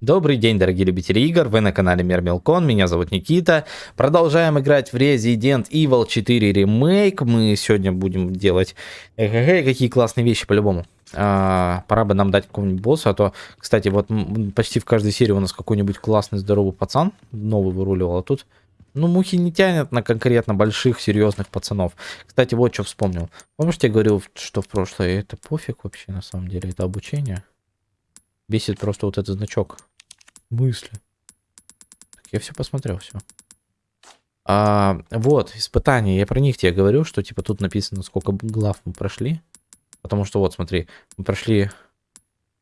Добрый день, дорогие любители игр, вы на канале Мир Мелкон, меня зовут Никита. Продолжаем играть в Resident Evil 4 ремейк. Мы сегодня будем делать эх, какие классные вещи по-любому. А, пора бы нам дать какому-нибудь боссу, а то, кстати, вот почти в каждой серии у нас какой-нибудь классный здоровый пацан новый выруливал, а тут ну, мухи не тянет на конкретно больших, серьезных пацанов. Кстати, вот что вспомнил. Помнишь, я говорил, что в прошлое это пофиг вообще, на самом деле, это обучение? Бесит просто вот этот значок. Мысли. Так, я все посмотрел, все. А, вот, испытания. Я про них тебе говорю, что типа тут написано, сколько глав мы прошли. Потому что вот, смотри, мы прошли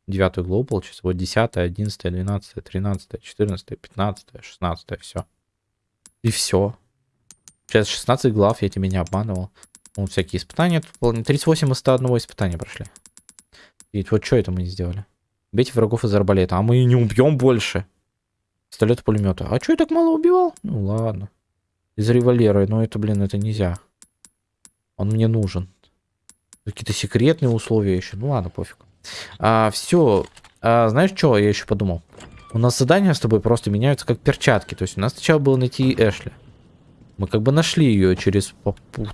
девятую главу, получается, вот 10, 11, 12, 13, 14, 15, 16, все. И все. Сейчас 16 глав, я тебе не обманывал. Вот всякие испытания. 38 из 101 испытания прошли. И вот что это мы не сделали? Бейте врагов из арбалета. А мы не убьем больше. Пистолет пулемета. А что я так мало убивал? Ну ладно. Из револьвера. Но это, блин, это нельзя. Он мне нужен. Какие-то секретные условия еще. Ну ладно, пофиг. А, все. А, знаешь, что я еще подумал? У нас задания с тобой просто меняются как перчатки. То есть у нас сначала было найти Эшли. Мы как бы нашли ее через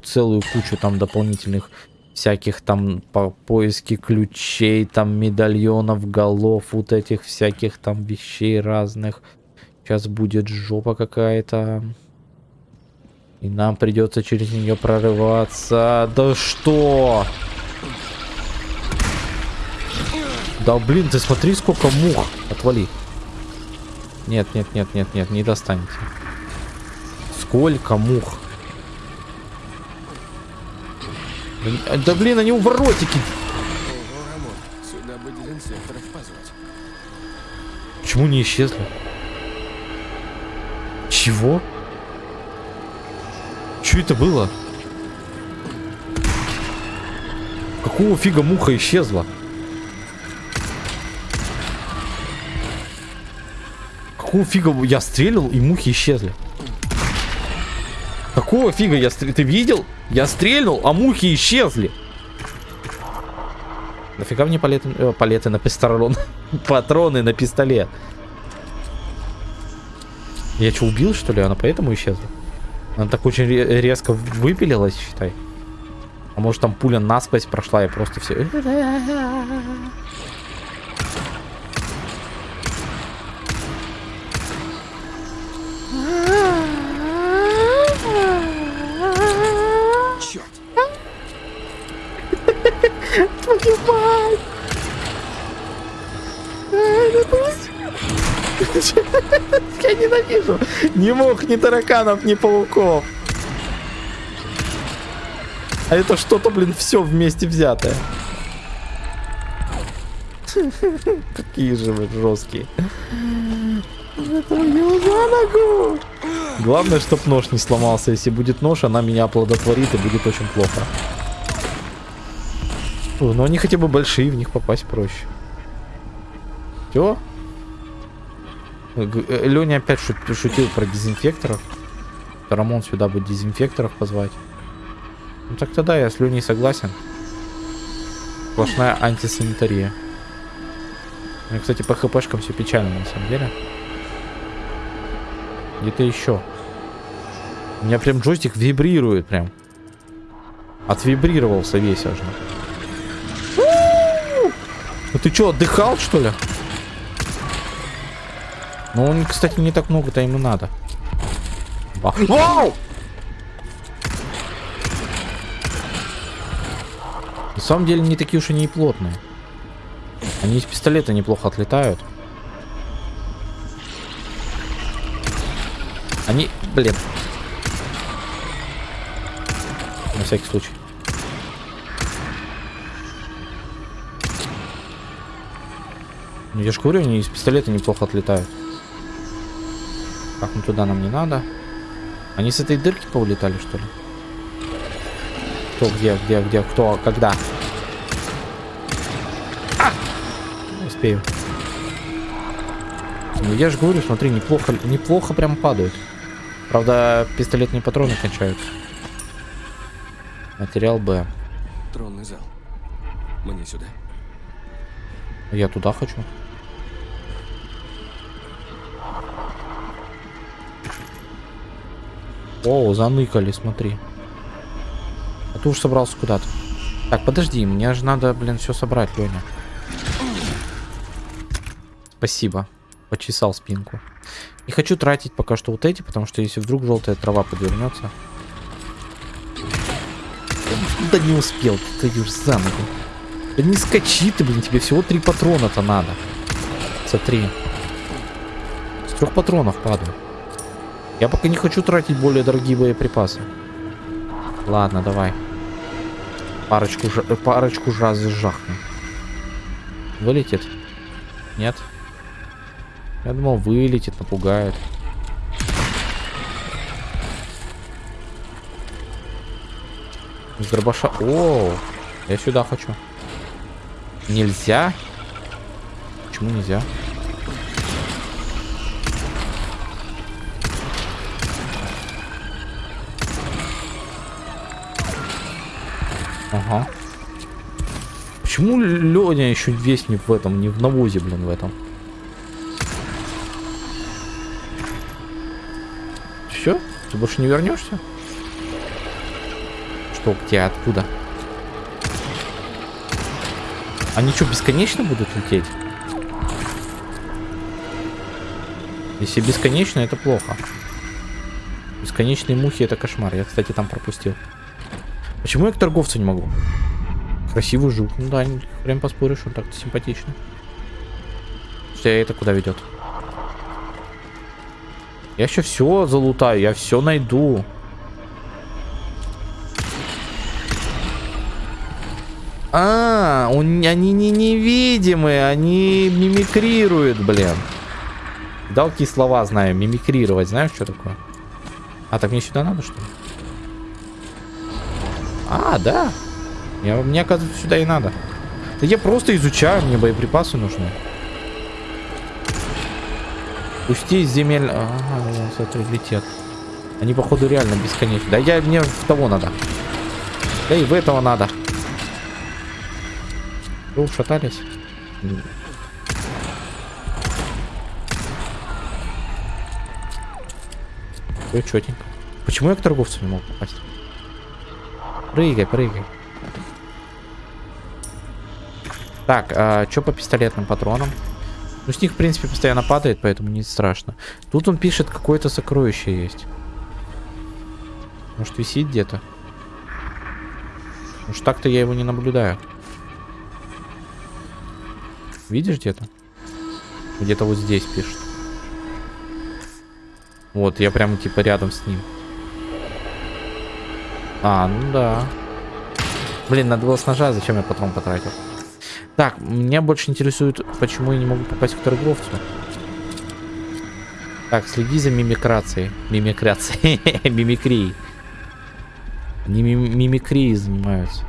целую кучу там дополнительных всяких там по поиски ключей, там медальонов, голов, вот этих всяких там вещей разных. Сейчас будет жопа какая-то. И нам придется через нее прорываться. Да что? Да блин, ты смотри, сколько мух. Отвали. Нет, нет, нет, нет, нет, не достанете. Сколько мух. Да блин, они уворотики. Почему не исчезли? Чего? Что это было? Какого фига муха исчезла? Какого фига я стрелил и мухи исчезли? Какого фига я стрелил? Ты видел? Я стрельнул, а мухи исчезли. Нафига мне палеты, э, палеты на пистолет? Патроны на пистолет. Я что, убил, что ли? Она поэтому исчезла? Она так очень резко выпилилась, считай. А может там пуля насквозь прошла и просто все... Я ненавижу. Не мог ни тараканов, ни пауков. А это что-то, блин, все вместе взятое. Какие же вы жесткие. Главное, чтоб нож не сломался. Если будет нож, она меня оплодотворит и будет очень плохо. Но они хотя бы большие, в них попасть проще. Все? Э, Леня опять шутил про дезинфекторов. Рамон сюда будет дезинфекторов позвать. Ну так тогда я с Леней согласен. Сплошная антисанитария. Ну, кстати, по хпшкам все печально на самом деле. Где-то еще. У меня прям джойстик вибрирует прям. Отвибрировался весь аж. Ну ты что, отдыхал что ли? Ну, он, кстати, не так много-то ему надо. Вау! На самом деле, не такие уж и не плотные. Они из пистолета неплохо отлетают. Они, блин. На всякий случай. Ну, я же говорю, они из пистолета неплохо отлетают. Так, ну туда нам не надо. Они с этой дырки поулетали, что ли? Кто, где, где, где, кто, когда? А! Успею. Ну я же говорю, смотри, неплохо, неплохо прям падают. Правда, пистолетные патроны кончаются. Материал Б. Тронный зал. Мне сюда. Я туда хочу. О, заныкали, смотри. А ты уж собрался куда-то. Так, подожди, мне же надо, блин, все собрать, Леня. Спасибо. Почесал спинку. Не хочу тратить пока что вот эти, потому что если вдруг желтая трава подвернется. Да не успел, ты даешь за ногу. Да не скачи ты, блин, тебе всего три патрона-то надо. Смотри. С трех патронов падаю. Я пока не хочу тратить более дорогие боеприпасы. Ладно, давай. Парочку, э, парочку раз жахну. Вылетит? Нет? Я думал, вылетит, напугает. С дробаша... О, я сюда хочу. Нельзя? Почему нельзя? Ага. Почему Леня еще весь не в этом, не в навозе, блин, в этом? Все? Ты больше не вернешься? Что, где, откуда? Они что, бесконечно будут лететь? Если бесконечно, это плохо. Бесконечные мухи это кошмар. Я, кстати, там пропустил. Почему я к торговцу не могу? Красивый жук. Ну да, прям поспоришь, он так-то симпатичный. Что это куда ведет? Я еще все залутаю, я все найду. А, он, они не невидимые, они мимикрируют, блин. Далкие слова знаю, мимикрировать, знаешь, что такое? А, так мне сюда надо, что ли? А, да. Я, мне, оказывается, сюда и надо. Да я просто изучаю, мне боеприпасы нужны. Пусти земель... Ага, вон, смотри, летят. Они, походу, реально бесконечны. Да я, мне в того надо. Да и в этого надо. Вы ушатались? Все четенько. Почему я к торговцу не мог попасть? Прыгай, прыгай. Так, а что по пистолетным патронам? Ну, с них, в принципе, постоянно падает, поэтому не страшно. Тут он пишет, какое-то сокровище есть. Может, висит где-то? Уж так-то я его не наблюдаю. Видишь где-то? Где-то вот здесь пишет. Вот, я прямо типа рядом с ним. А, ну да. Блин, надо было с ножа, зачем я патрон потратил? Так, меня больше интересует, почему я не могу попасть к торговцу. Так, следи за мимикрацией. Мимикрацией. Мимикрией. Они мим мимикрией занимаются.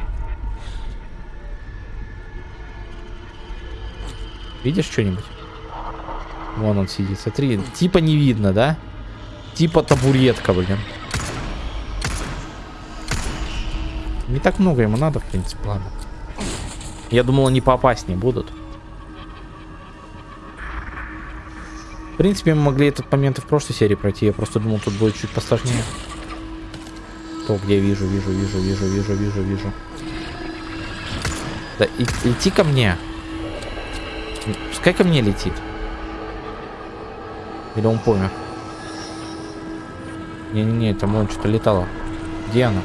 Видишь что-нибудь? Вон он сидит. Смотри, типа не видно, да? Типа табуретка, блин. Не так много ему надо, в принципе, ладно. Я думал, они поопаснее будут. В принципе, мы могли этот момент и в прошлой серии пройти. Я просто думал, тут будет чуть посложнее. То, где вижу, вижу, вижу, вижу, вижу, вижу, вижу. Да, и, лети ко мне. Пускай ко мне летит. Или он помер. Не-не-не, там он что-то летало. Где она?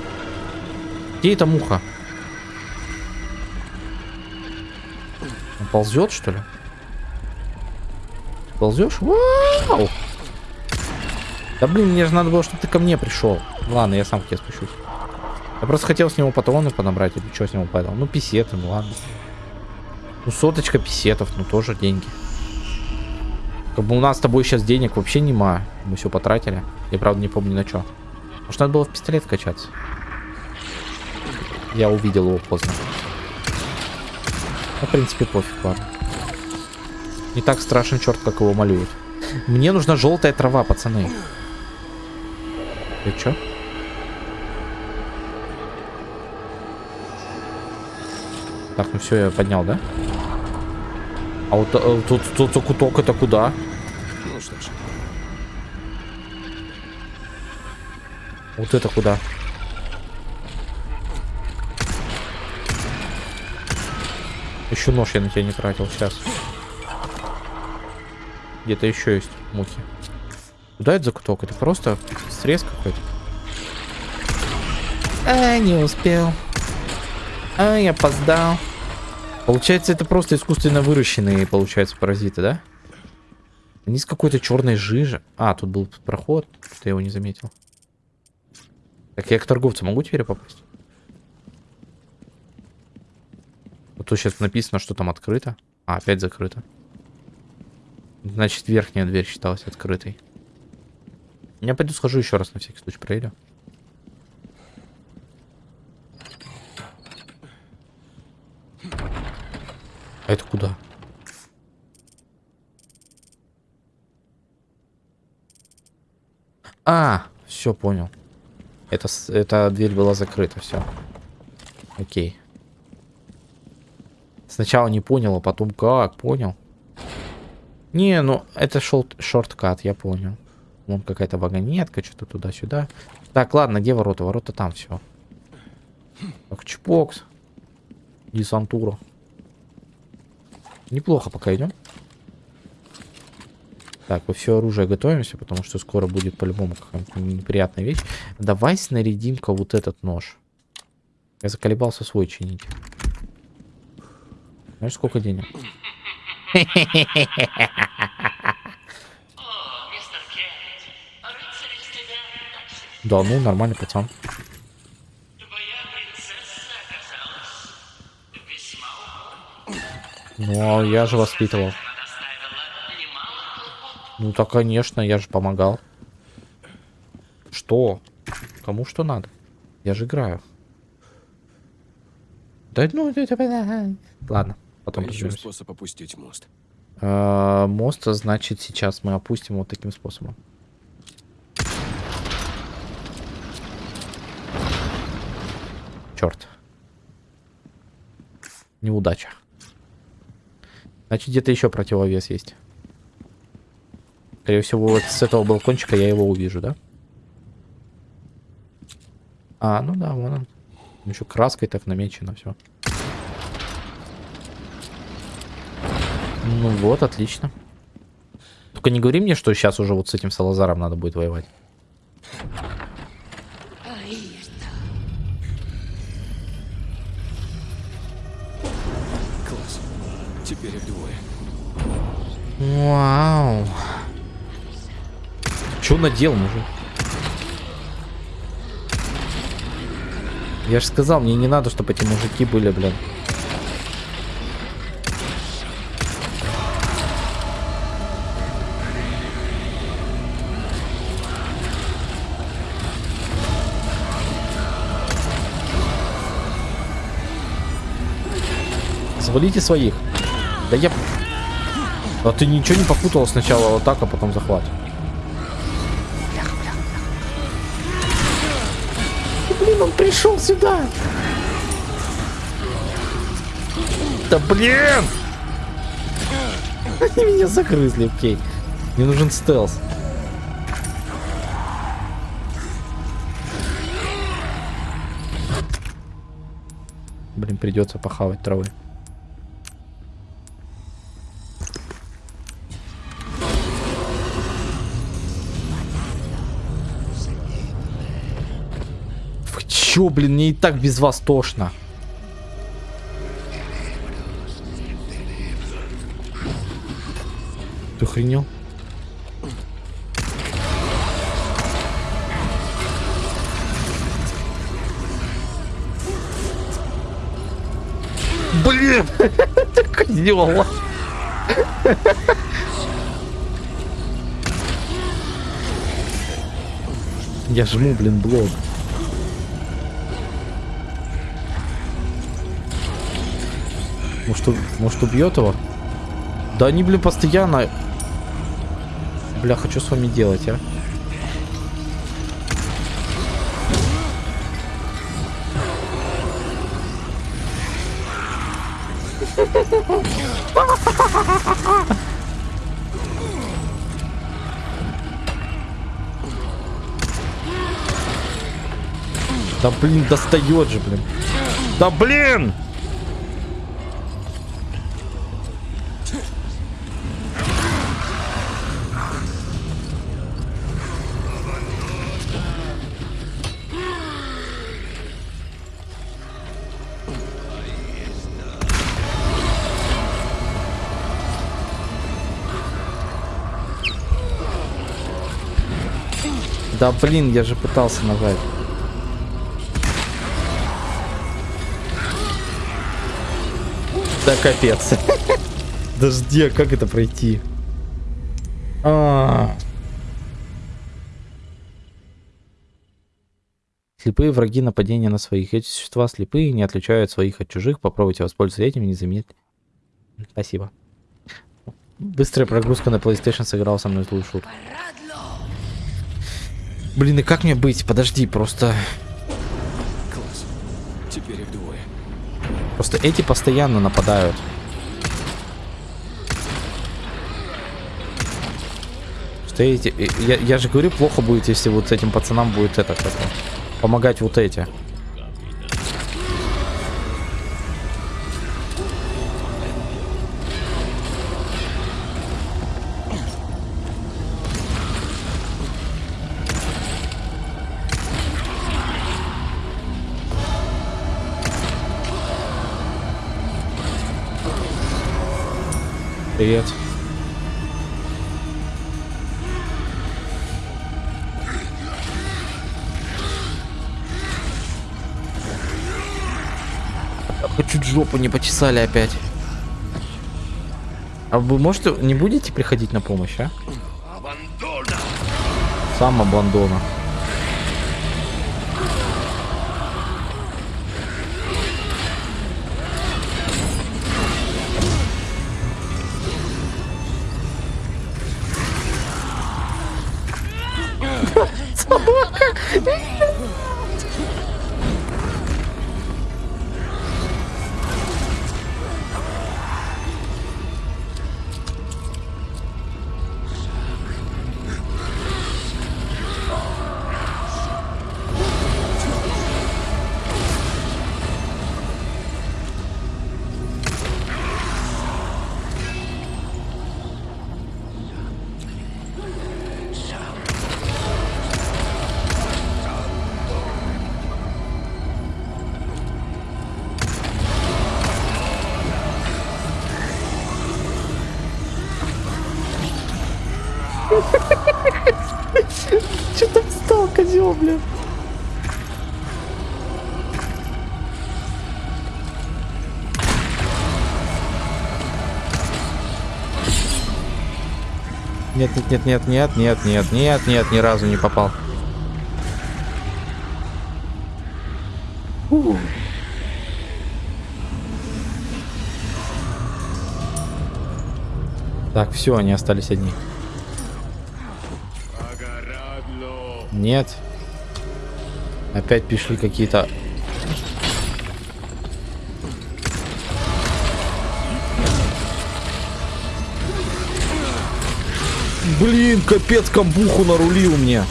Где эта муха? Он ползет, что ли? Ползешь? Вау! Да блин, мне же надо было, чтобы ты ко мне пришел. Ладно, я сам к тебе спущусь. Я просто хотел с него патроны подобрать, или что с него падал. Ну, писеты, ну ладно. Ну, соточка писетов, ну тоже деньги. Как бы у нас с тобой сейчас денег вообще нема. Мы все потратили. Я, правда, не помню на что. Может, надо было в пистолет качаться. Я увидел его поздно. Ну, в принципе, пофиг, ладно. Не так страшен черт, как его малюют. Мне нужна желтая трава, пацаны. Ты чё? Так, ну все, я поднял, да? А вот а, тут, тут закуток это куда? Ну что ж. Вот это куда? Еще нож я на тебя не тратил, сейчас. Где-то еще есть мухи. Куда это закуток? Это просто срез какой-то. А, не успел. А, я опоздал. Получается, это просто искусственно выращенные, получается, паразиты, да? Они с какой-то черной жижи. А, тут был проход. Ты его не заметил. Так, я к торговцу могу теперь попасть? Вот тут сейчас написано, что там открыто. А, опять закрыто. Значит, верхняя дверь считалась открытой. Я пойду схожу еще раз на всякий случай проверю. А это куда? А, все понял. Это, эта дверь была закрыта, все. Окей. Сначала не понял, а потом как, понял. Не, ну это шел шорткат, я понял. Вон какая-то вагонетка, что-то туда-сюда. Так, ладно, где ворота? Ворота там все. Так, чпокс. Десантура. Неплохо пока идем. Так, во все оружие готовимся, потому что скоро будет по-любому какая-то неприятная вещь. Давай снарядим-ка вот этот нож. Я заколебался свой чинить. Знаешь, сколько денег? Да, ну, нормальный пацан. Ну, а я же воспитывал. Ну, так, конечно, я же помогал. Что? Кому что надо? Я же играю. Да ну. Ладно, потом Еще способ опустить мост. А, мост, значит, сейчас мы опустим вот таким способом. Черт. Неудача. Значит, где-то еще противовес есть. Скорее всего, вот с этого балкончика я его увижу, да? А, ну да, вон он. Еще краской так намечено все. Ну вот, отлично. Только не говори мне, что сейчас уже вот с этим Салазаром надо будет воевать. Класс. Теперь их двое. Вау. Че надел, мужик? Я же сказал, мне не надо, чтобы эти мужики были, блин. Завалите своих. Да я... А ты ничего не попутал сначала вот так, а потом захват. Блин, он пришел сюда. Да блин! Они меня загрызли, окей. Мне нужен стелс. Блин, придется похавать травы. Чё, блин, мне и так без вас тошно. Ты охренел? Блин! Козёл! Я жму, блин, блок. Может, может убьет его? Да они, блин, постоянно... Бля, хочу с вами делать, а? Да блин, достает же, блин. Да блин! Да блин, я же пытался нажать. Да капец. Подожди, а как это пройти? А. Слепые враги нападения на своих. Эти существа слепые, не отличают своих от чужих. Попробуйте воспользоваться этим и не заметить. Спасибо. Быстрая прогрузка на PlayStation сыграла со мной злую шутку. Блин, и как мне быть? Подожди, просто... Класс. Теперь их двое. Просто эти постоянно нападают. Что эти... Я, я же говорю, плохо будет, если вот этим пацанам будет это, как помогать вот эти. Привет. Чуть жопу не почесали опять. А вы можете, не будете приходить на помощь, а? Сам Абандона. 好 Нет, нет, нет, нет, нет, нет, нет, ни разу не попал. Так, все, они остались одни. Нет. Опять пришли какие-то... Блин, капец, камбуху нарулил мне.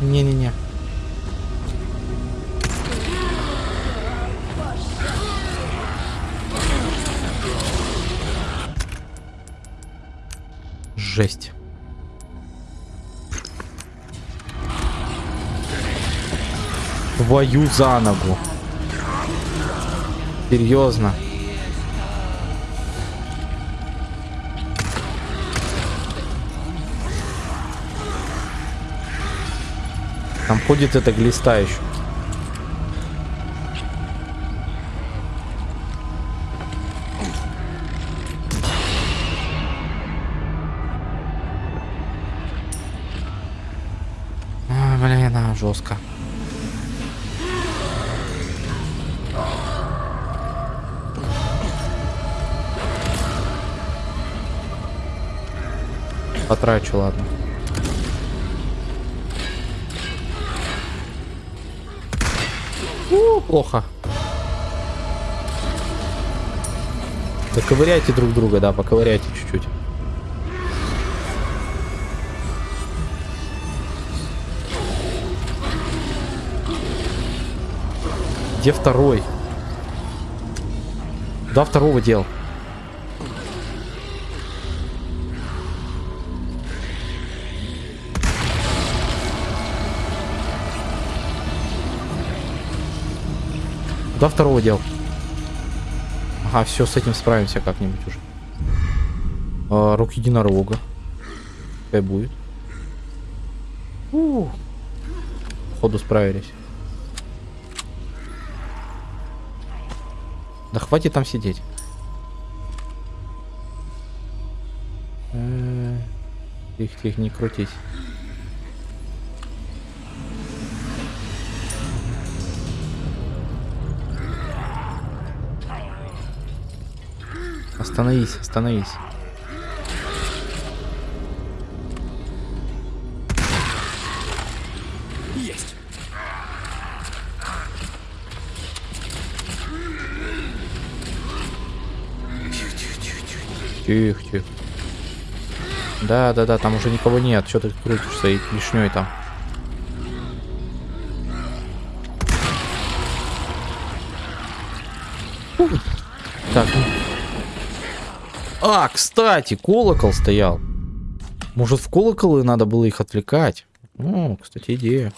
Не-не-не. Жесть. Твою за ногу. Серьезно. Там ходит эта глиста еще. Ой, блин, а, жестко. Потрачу, ладно. О, плохо. Поковыряйте друг друга, да, поковыряйте чуть-чуть. Где второй? Да, второго дел. Куда второго дел? Ага, все, с этим справимся как-нибудь уже. А, рук единорога. Пускай будет. У -у -у. Походу справились. Да хватит там сидеть. Э, Тихо, тихо, не крутись. Остановись, остановись. Есть. Тихо, тихо. Да, да, да, там уже никого нет. Что ты крутишься и лишней там? А, кстати, колокол стоял. Может, в колоколы надо было их отвлекать? О, кстати, идея.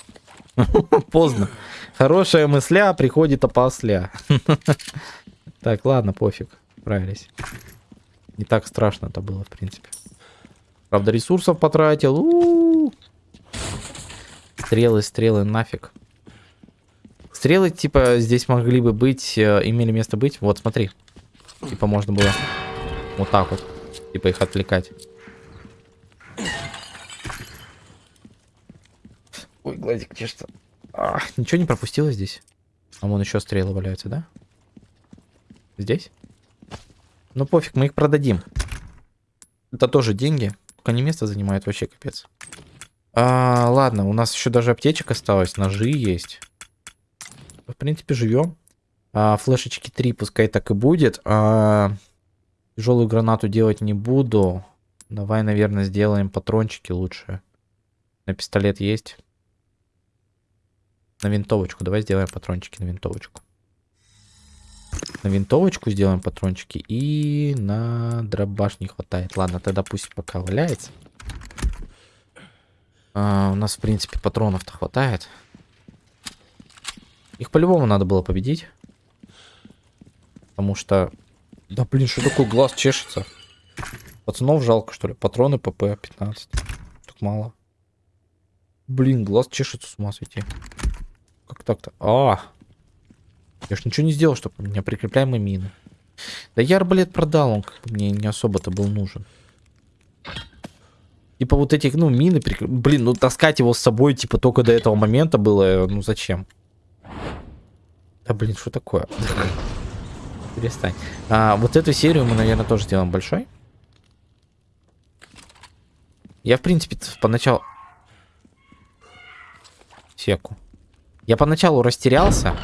Поздно. Хорошая мысля приходит опосля. Так, ладно, пофиг. Справились. Не так страшно это было, в принципе. Правда, ресурсов потратил. Стрелы, стрелы, нафиг. Стрелы, типа, здесь могли бы быть, э, имели место быть. Вот, смотри. Типа, можно было вот так вот. Типа, их отвлекать. Ой, глазик чешется. А, ничего не пропустила здесь? А вон еще стрелы валяются, да? Здесь? Ну пофиг, мы их продадим. Это тоже деньги. Только они место занимают вообще капец. А, ладно, у нас еще даже аптечек осталось, ножи есть. В принципе, живем. А, флешечки 3 пускай так и будет. А, тяжелую гранату делать не буду. Давай, наверное, сделаем патрончики лучше. На пистолет есть. На винтовочку. Давай сделаем патрончики на винтовочку. На винтовочку сделаем патрончики. И на дробаш не хватает. Ладно, тогда пусть пока валяется. А, у нас, в принципе, патронов-то хватает. Их по-любому надо было победить. Потому что... Да блин, что такое глаз чешется? Пацанов жалко, что ли? Патроны ПП 15. Так мало. Блин, глаз чешется, с ума сойти. Как так-то? А, я ж ничего не сделал, чтобы у меня прикрепляемые мины. Да я арбалет продал, он мне не особо-то был нужен. Типа вот этих, ну, мины, прикр... блин, ну таскать его с собой, типа, только до этого момента было, ну зачем? Да блин, что такое? Перестань. А, вот эту серию мы, наверное, тоже сделаем большой. Я, в принципе, поначалу... Секу. Я поначалу растерялся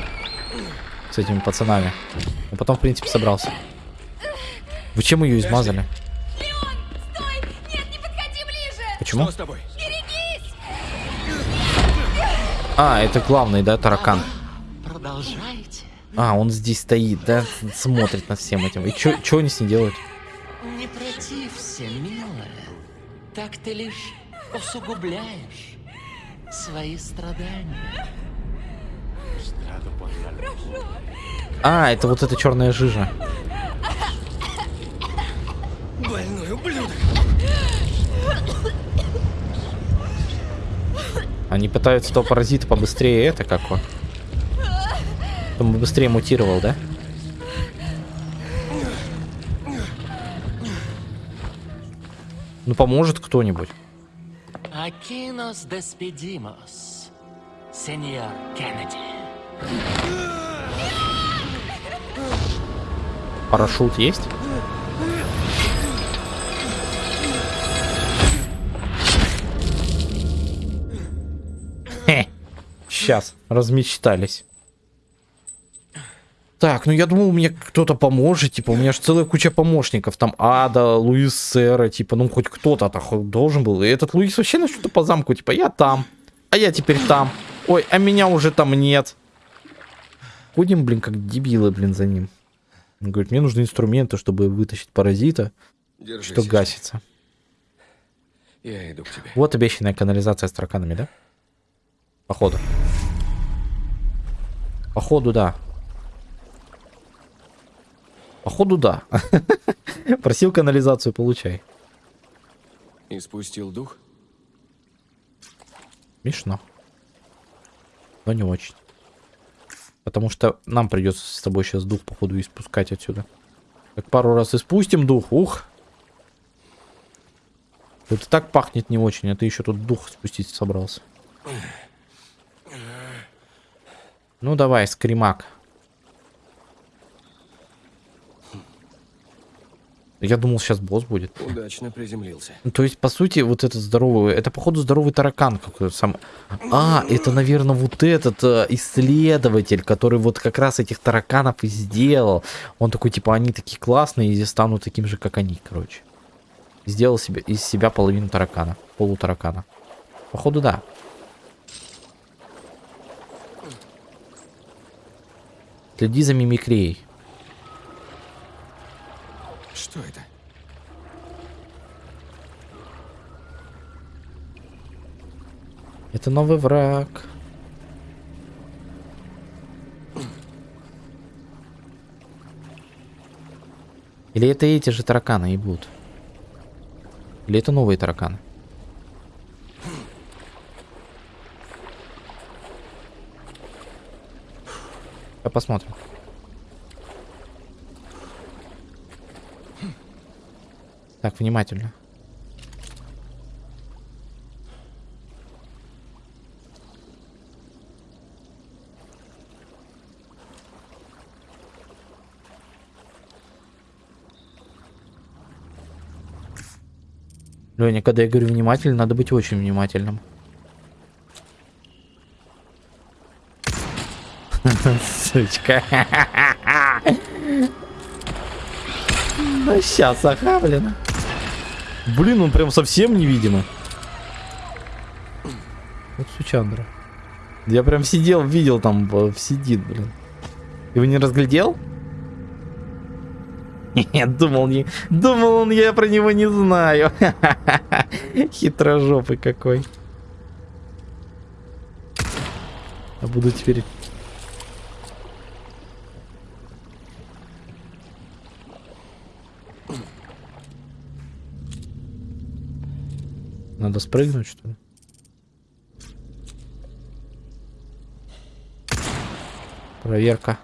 с этими пацанами. Но потом, в принципе, собрался. Вы чем ее измазали? Леон, стой! Нет, не подходи ближе! Почему? Что с тобой? Берегись! А, это главный, да, таракан. Продолжайте. А, он здесь стоит, да, смотрит над всем этим. И чё, чё они с ней делают? Не протився, милая. Так ты лишь усугубляешь свои страдания. А, это вот эта черная жижа. Больной ублюдок. Они пытаются того паразита побыстрее это как он. Чтобы быстрее мутировал, да? Ну поможет кто-нибудь. Nos despedimos, señor Кеннеди. Парашют есть? Хе. Сейчас, размечтались. Так, ну я думал, мне кто-то поможет, типа, у меня же целая куча помощников, там Ада, Луис Сера, типа, ну хоть кто-то должен был. И этот Луис вообще на что-то по замку, типа, я там, а я теперь там. Ой, а меня уже там нет. ходим, блин, как дебилы, блин, за ним. Он говорит, мне нужны инструменты, чтобы вытащить паразита, Держись. что гасится. Я иду к тебе. Вот обещанная канализация с тараканами, да? Походу. Походу, да. Походу, да. Просил канализацию, получай. И спустил дух? Смешно. Но не очень. Потому что нам придется с тобой сейчас дух, походу, испускать отсюда. Как пару раз испустим дух, ух. Тут и так пахнет не очень, а ты еще тут дух спустить собрался. Ну давай, скримак. Я думал, сейчас босс будет. Удачно приземлился. Ну, То есть, по сути, вот этот здоровый, это, походу, здоровый таракан какой-то сам. А, это, наверное, вот этот э, исследователь, который вот как раз этих тараканов и сделал. Он такой, типа, они такие классные, и станут таким же, как они, короче. Сделал себе, из себя половину таракана, полутаракана. Походу, да. Следи за мимикрией. Что это? Это новый враг. Или это эти же тараканы и будут? Или это новые тараканы? Сейчас посмотрим. Так, внимательно. Леня, когда я говорю внимательно, надо быть очень внимательным. Сучка. Ну сейчас, ага. Блин, он прям совсем невидимый. Вот сучандра. Я прям сидел, видел там, э, сидит, блин. Его не разглядел? Нет, думал, не... думал он, я про него не знаю. Хитрожопый какой. А буду теперь... Надо спрыгнуть, что ли? Проверка.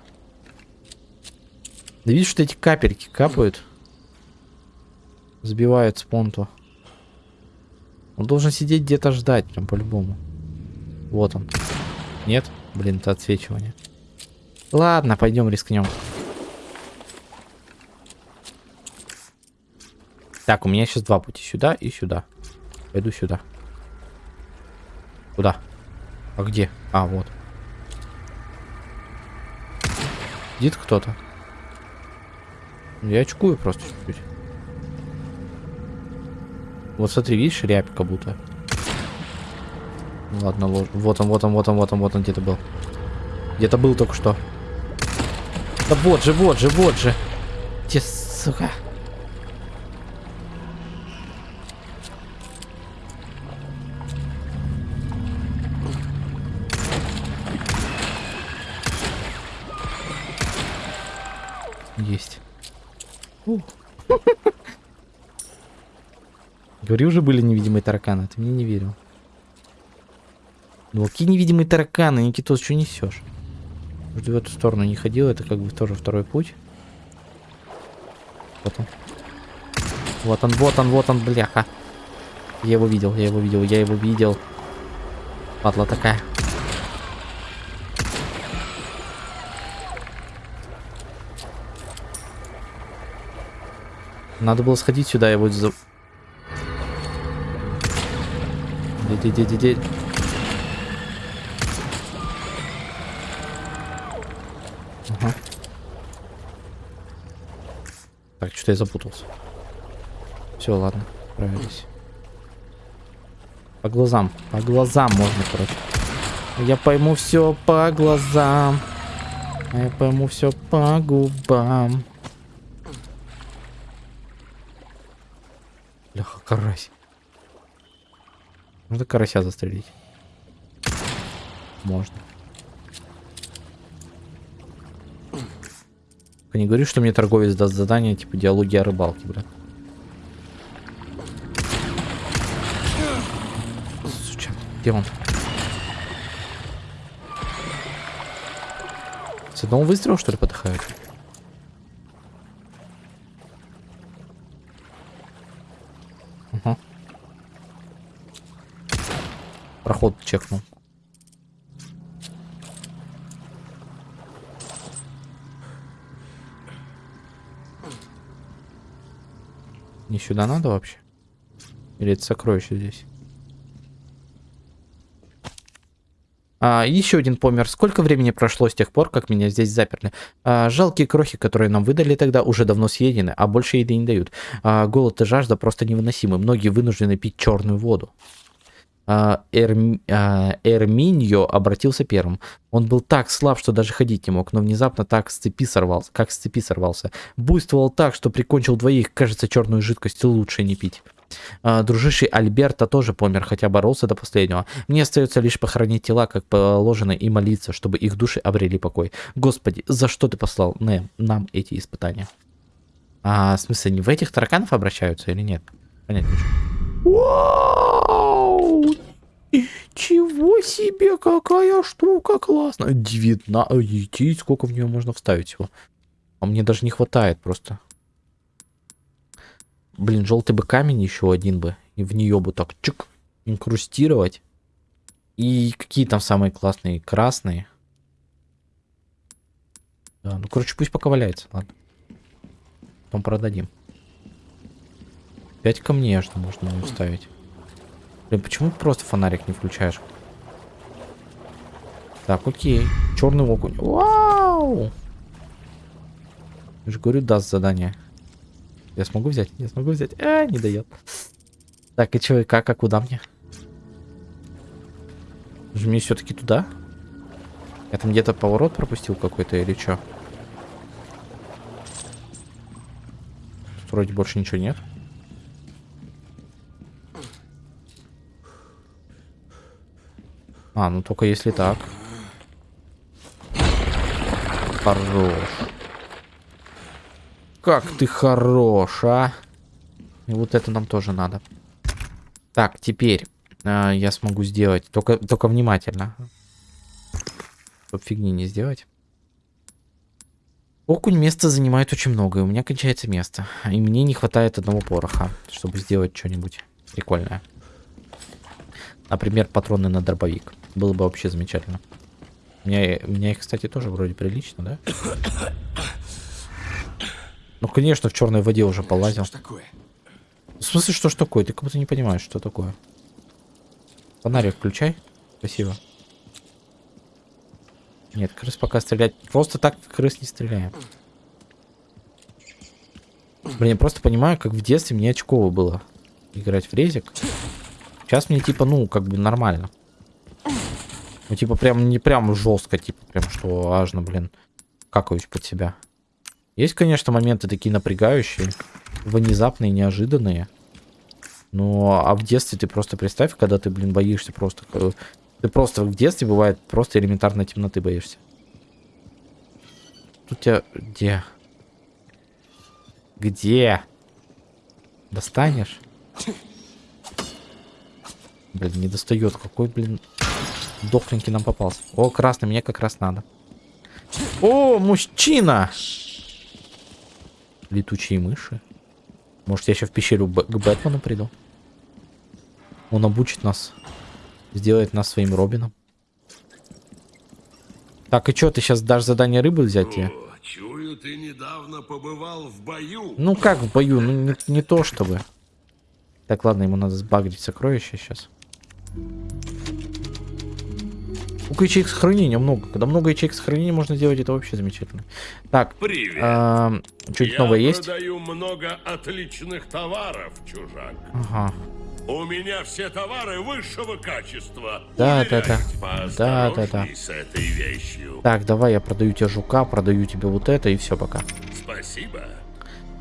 Да видишь, что эти капельки капают? Сбивают с понту. Он должен сидеть где-то ждать, прям по-любому. Вот он. Нет? Блин, это отсвечивание. Ладно, пойдем рискнем. Так, у меня сейчас два пути. Сюда и сюда. Пойду сюда. Куда? А где? А, вот. Сидит кто-то. Я очкую просто чуть-чуть. Вот смотри, видишь, рябь как будто. Ладно, лож... вот он, вот он, вот он, вот он, вот он где-то был. Где-то был только что. Да вот же, вот же, вот же. Где, сука? Говорю, уже были невидимые тараканы, ты мне не верил. Ну какие невидимые тараканы, Никитос, что несешь? Может, в эту сторону не ходил, это как бы тоже второй путь. Вот он. Вот он, вот он, вот он, бляха. Я его видел, я его видел, я его видел. Падла такая. Надо было сходить сюда, я вот за... Де-де-де-де-де. Ага. Так, что-то я запутался. Все, ладно, справились. По глазам, по глазам можно, короче. Я пойму все по глазам. Я пойму все по губам. Бляха, карась. Можно карася застрелить? Можно. Только не говори, что мне торговец даст задание, типа диалоги о рыбалке, блин. Суча, где он? С одного выстрела, что ли, подыхают? Проход чекнул. Не сюда надо вообще? Или это сокровище здесь? А, еще один помер. Сколько времени прошло с тех пор, как меня здесь заперли? А, жалкие крохи, которые нам выдали тогда, уже давно съедены, а больше еды не дают. А, голод и жажда просто невыносимы. Многие вынуждены пить черную воду. А, а, Эрминьо обратился первым. Он был так слаб, что даже ходить не мог, но внезапно так с цепи сорвался, как с цепи сорвался. Буйствовал так, что прикончил двоих. Кажется, черную жидкость лучше не пить. А, дружище Альберта тоже помер, хотя боролся до последнего. Мне остается лишь похоронить тела, как положено, и молиться, чтобы их души обрели покой. Господи, за что ты послал нам эти испытания? А, в смысле, не в этих тараканов обращаются или нет? Понять не могу. Вау! Чего себе, какая штука классная. 19. Идти, сколько в нее можно вставить всего. А мне даже не хватает просто. Блин, желтый бы камень еще один бы. И в нее бы так чук инкрустировать. И какие там самые классные? Красные. Да, ну короче, пусть пока валяется, ладно. Потом продадим. 5 камней аж можно ему вставить. Блин, почему ты просто фонарик не включаешь? Так, окей. Черный окунь. Вау! Я же говорю, даст задание. Я смогу взять? Я смогу взять? А, не дает. Так, и чё, и как, а куда мне? Же мне все-таки туда? Я там где-то поворот пропустил какой-то или что? Вроде больше ничего нет. А, ну только если так. Хорош. Как ты хорош, а? И вот это нам тоже надо. Так, теперь э, я смогу сделать. Только, только внимательно. Чтоб фигни не сделать. Окунь место занимает очень много, и у меня кончается место. И мне не хватает одного пороха, чтобы сделать что-нибудь прикольное. Например, патроны на дробовик. Было бы вообще замечательно. У меня, у меня их, кстати, тоже вроде прилично, да? Ну, конечно, в черной воде уже полазил. Что такое? В смысле, что ж такое? Ты как будто не понимаешь, что такое. Фонарик включай. Спасибо. Нет, крыс пока стрелять. Просто так в крыс не стреляем. Блин, я просто понимаю, как в детстве мне очково было играть в резик. Сейчас мне типа, ну, как бы нормально. Ну, типа, прям не прям жестко, типа, прям что аж, блин, какаюсь под себя. Есть, конечно, моменты такие напрягающие, внезапные, неожиданные. Но, а в детстве ты просто представь, когда ты, блин, боишься просто... э, Ты просто в детстве бывает просто элементарно темноты боишься. Тут тебя... Где? Где? Достанешь? Блин, не достает. Какой, блин, дохленький нам попался. О, красный, мне как раз надо. О, мужчина! Летучие мыши. Может, я еще в пещеру Б- к Бэтмену приду? Он обучит нас. Сделает нас своим Робином. Так, и что, ты сейчас дашь задание рыбы взять тебе? О, чую, ты недавно побывал в бою. Ну как в бою? Ну не, не то чтобы. Так, ладно, ему надо сбагрить сокровища сейчас. Сколько ячеек сохранения много. Когда много ячеек сохранения можно сделать, это вообще замечательно. Так, Привет. что-нибудь Я новое есть? продаю много отличных товаров, чужак. Ага. У меня все товары высшего качества. Да, да, да. Да, да, да. поосторожней с этой вещью. Так, давай я продаю тебе жука, продаю тебе вот это и все пока. Спасибо.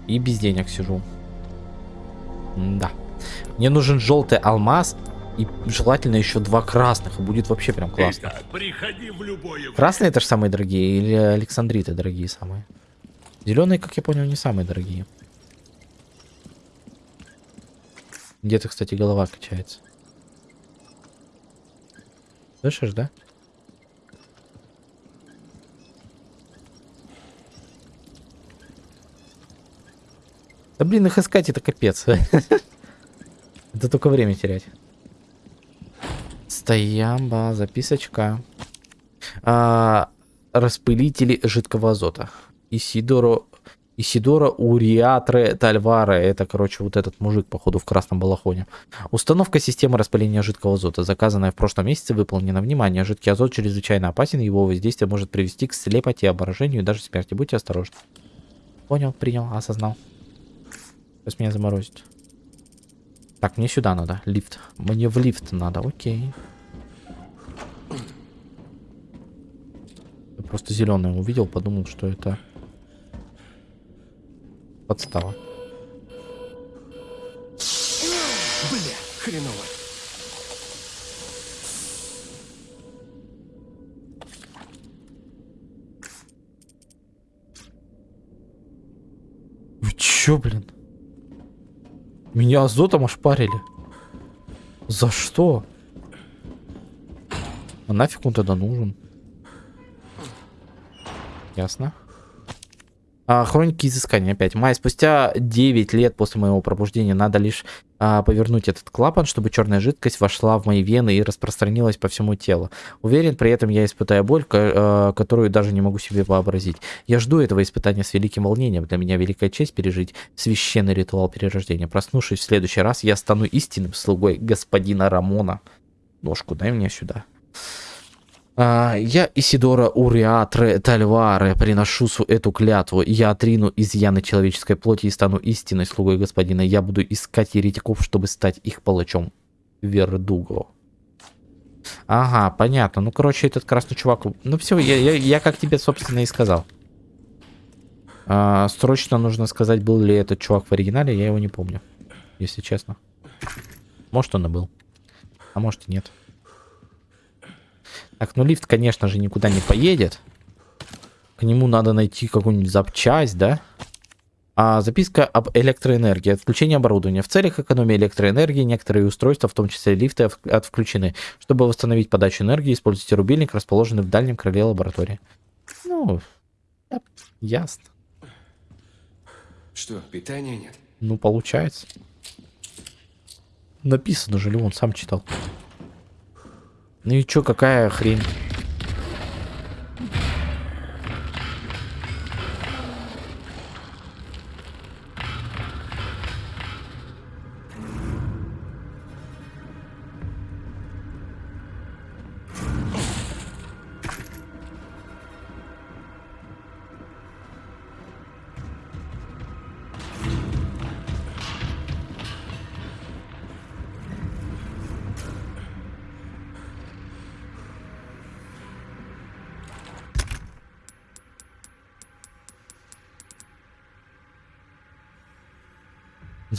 И без денег сижу. Да. Мне нужен желтый алмаз и желательно еще два красных. И будет вообще прям классно. Итак, приходи в любое Красные это же самые дорогие или Александриты дорогие самые? Зеленые, как я понял, не самые дорогие. Где-то, кстати, голова качается. Слышишь, да? Да блин, их искать это капец. Это только время терять. Стоямба, записочка. А, распылители жидкого азота. Исидоро, Исидора Уриатре Тальваре. Это, короче, вот этот мужик, походу, в красном балахоне. Установка системы распыления жидкого азота, заказанная в прошлом месяце, выполнена. Внимание, жидкий азот чрезвычайно опасен, его воздействие может привести к слепоте, обморожению и даже смерти. Будьте осторожны. Понял, принял, осознал. Сейчас меня заморозит. Так, мне сюда надо, лифт. Мне в лифт надо, окей. Я просто зеленое увидел, подумал, что это подстава. Бля, хреново. Вы чё, блин? Меня азотом ошпарили. За что? А нафиг он тогда нужен? Ясно. А, хроники изыскания опять. Май, спустя 9 лет после моего пробуждения надо лишь а, повернуть этот клапан, чтобы черная жидкость вошла в мои вены и распространилась по всему телу. Уверен, при этом я испытаю боль, ко- а, которую даже не могу себе вообразить. Я жду этого испытания с великим волнением. Для меня великая честь пережить священный ритуал перерождения. Проснувшись в следующий раз, я стану истинным слугой господина Рамона. Ножку дай мне сюда. А, я, Исидора Уриатре Тальваре, приношу эту клятву. Я отрину изъяны человеческой плоти и стану истинной слугой господина. Я буду искать еретиков, чтобы стать их палачом. Вердуго. Ага, понятно. Ну, короче, этот красный чувак... Ну, все, я, я, я как тебе, собственно, и сказал. А, срочно нужно сказать, был ли этот чувак в оригинале, я его не помню. Если честно. Может, он и был. А может и нет. Так, ну лифт, конечно же, никуда не поедет. К нему надо найти какую-нибудь запчасть, да? А, записка об электроэнергии. Отключение оборудования. В целях экономии электроэнергии некоторые устройства, в том числе лифты, от- отключены. Чтобы восстановить подачу энергии, используйте рубильник, расположенный в дальнем крыле лаборатории. Ну, да, ясно. Что, питания нет? Ну, получается. Написано же, Леон сам читал. Ну и чё, какая хрень?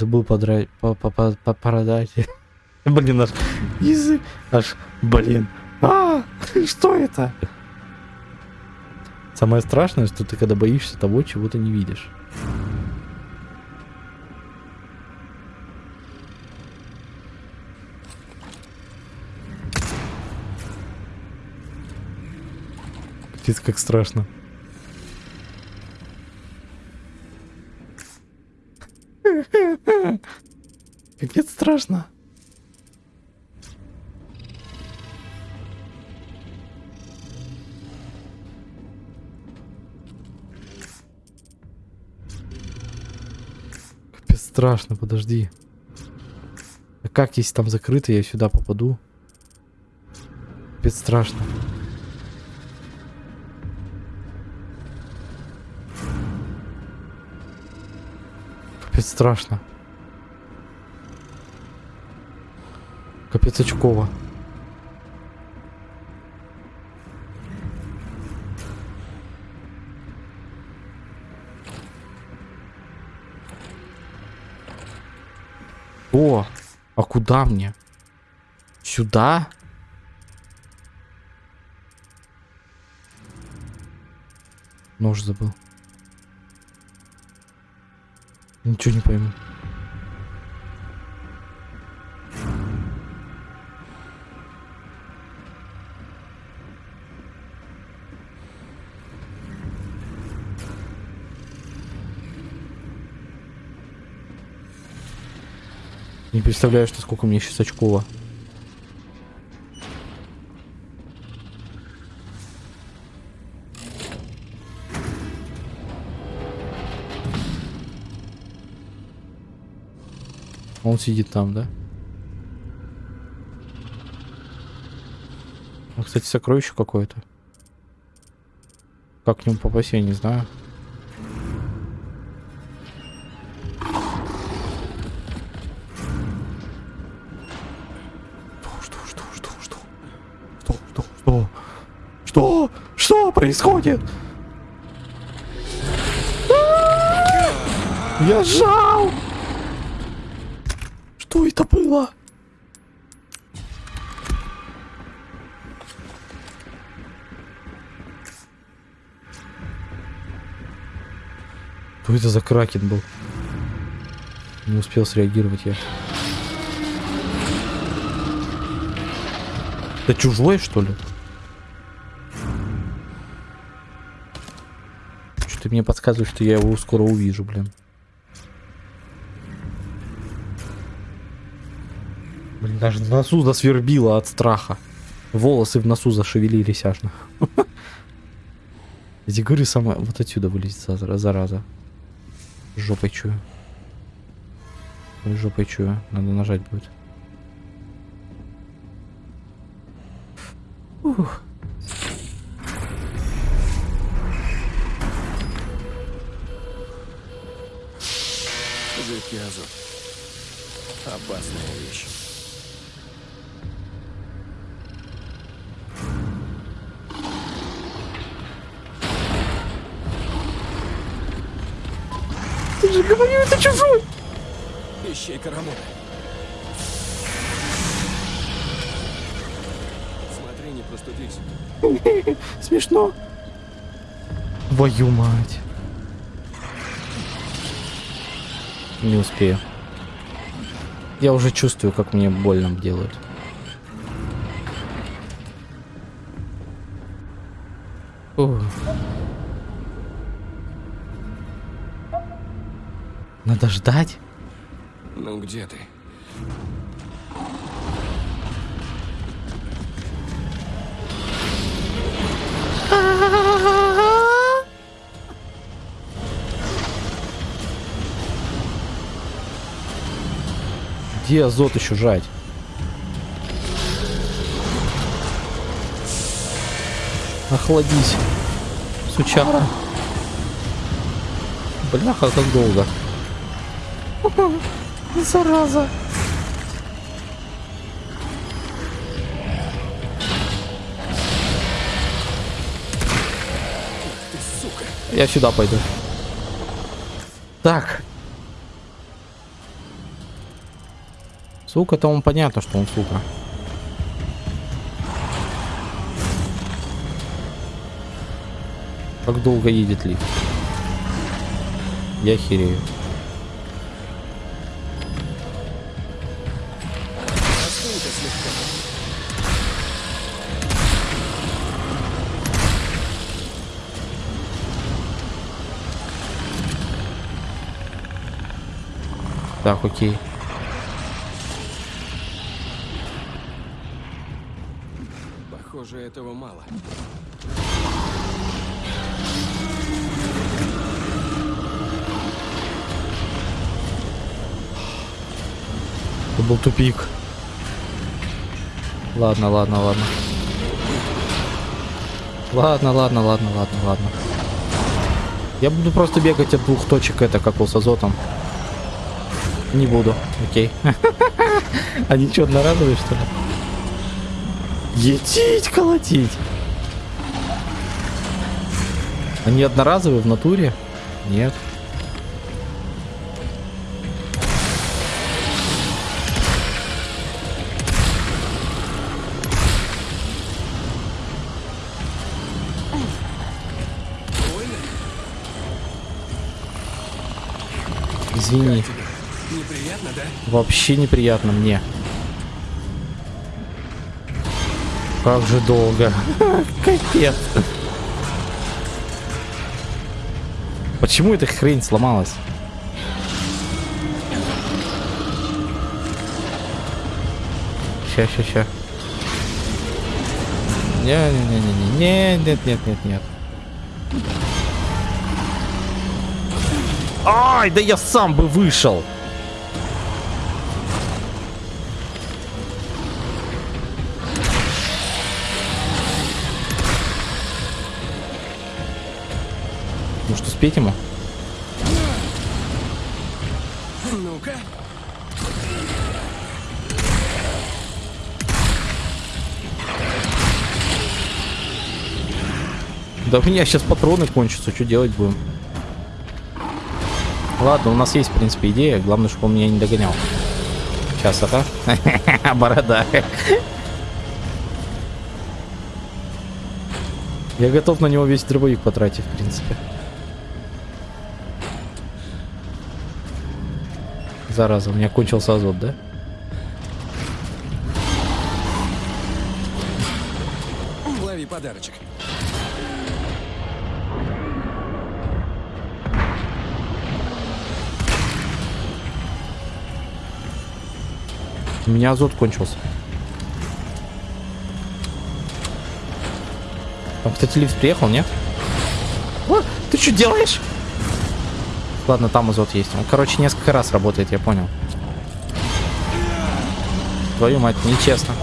Забыл подрать, по, по, по, по- продать. Блин, аж язык, аж, блин. А, что это? Самое страшное, что ты когда боишься того, чего ты не видишь. Капец, как страшно. Капец страшно. Капец страшно, подожди. А как, если там закрыто, я сюда попаду? Капец страшно. Страшно. Капец очково. О, а куда мне? Сюда? Нож забыл. Ничего не пойму. Не представляю, что сколько мне сейчас очкова. Он сидит там, да? А, кстати, сокровище какое-то. Как к нему попасть, я не знаю. Что, что, происходит? Я жал! Что это было? Что это за кракен был? Не успел среагировать я. Это чужой, что ли? Что-то мне подсказывает, что я его скоро увижу, блин. Блин, даже в носу засвербило от страха. Волосы в носу зашевелились аж. Эти говорю, сама вот отсюда вылезет зараза. Жопой чую. Ой, Жопой чую. Надо нажать будет. Ух. Жидкий азот. Опасная вещь. Же говорил, это чужой! Ищейка Рамона. Смотри, не простудись. Смешно. Твою мать. Не успею. Я уже чувствую, как мне больно делают. Ух. Надо ждать. Ну где ты? Где азот еще жать? Охладись. Сучара. Бляха, как долго. Зараза. Я сюда пойду. Так. Сука, то он понятно, что он сука. Как долго едет лифт? Я херею. Так, окей. Похоже, этого мало. Это был тупик. Ладно, ладно, ладно. Ладно, ладно, ладно, ладно, ладно. Я буду просто бегать от двух точек, это как был с азотом. Не буду. Окей. Они что, одноразовые, что ли? Етить, колотить. Они одноразовые в натуре? Нет. Извини? Вообще неприятно мне. Как же долго. Капец. Почему эта хрень сломалась? Ща, ща, ща. Не-не-не-не-не. Нет, нет, нет, нет. Ай, да я сам бы вышел. Может успеть ему? Ну-ка. Да у меня сейчас патроны кончатся, что делать будем? Ладно, у нас есть, в принципе, идея. Главное, чтобы он меня не догонял. Сейчас, ага. Борода. Я готов на него весь дробовик потратить, в принципе. Зараза, у меня кончился азот, да? Лови подарочек. У меня азот кончился. Там, кстати, лифт приехал, нет? О, ты что делаешь? Ладно, там азот есть. Он, короче, несколько раз работает, я понял. Твою мать, нечестно.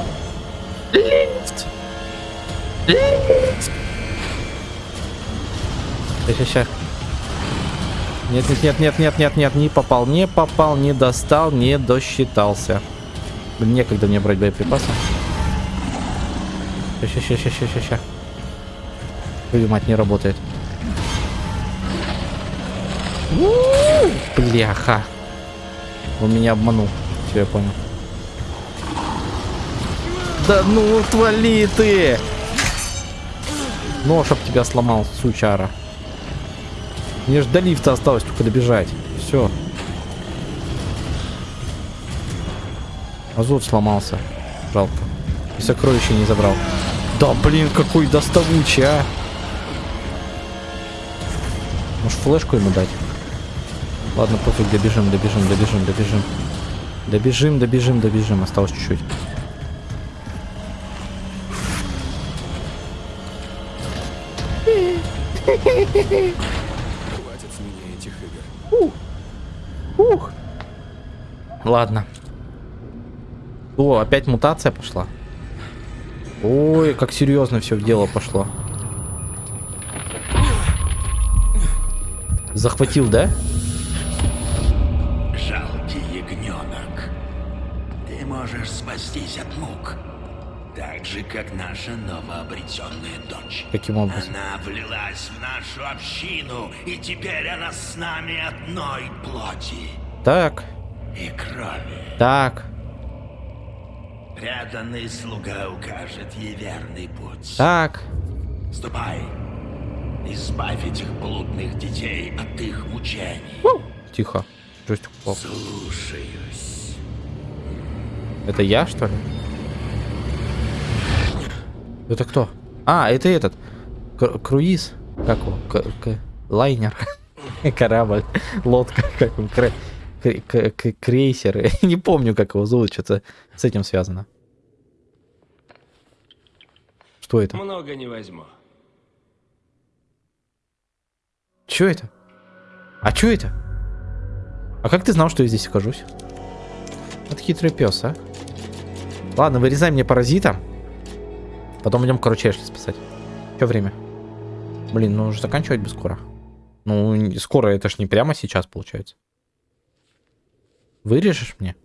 Ща, ща. Нет, нет, нет, нет, нет, нет, нет, не попал, не попал, не достал, не досчитался. Блин, некогда мне брать боеприпасы. Ща, ща, ща, ща, ща. Твою мать, не работает. У-у-у! Бляха. Он меня обманул. Все, я понял. Да ну, отвали ты! Нож об тебя сломал, сучара. Мне же до лифта осталось только добежать. Все. Азот сломался. Жалко. И сокровища не забрал. Да блин, какой доставучий, а! Может флешку ему дать? Ладно, пофиг, добежим, добежим, добежим, добежим. Добежим, добежим, добежим. Осталось чуть-чуть. Хватит с меня этих игр. Ух. Ладно. О, опять мутация пошла. Ой, как серьезно все в дело пошло. Захватил, да? Как наша новообретенная дочь. Каким образом? Она влилась в нашу общину, и теперь она с нами одной плоти Так, и крови. так, Преданный слуга укажет ей верный путь. так. Ступай. Избавь этих блудных детей от их мучений. Тихо. Джойстик упал. Слушаюсь. Это я, что ли? Это кто? А, это этот. Кр- круиз. Как его? К- к- лайнер. Корабль. Лодка. Как он? Кре- к- к- крейсер. Не помню, как его зовут. Что-то с этим связано. Что это? Много не возьму. Что это? А что это? А как ты знал, что я здесь окажусь? Вот хитрый пес, а. Ладно, вырезай мне паразита. Потом идем, короче, Эшли спасать. Что время? Блин, ну уже заканчивать бы скоро. Ну, скоро, это ж не прямо сейчас получается. Вырежешь мне?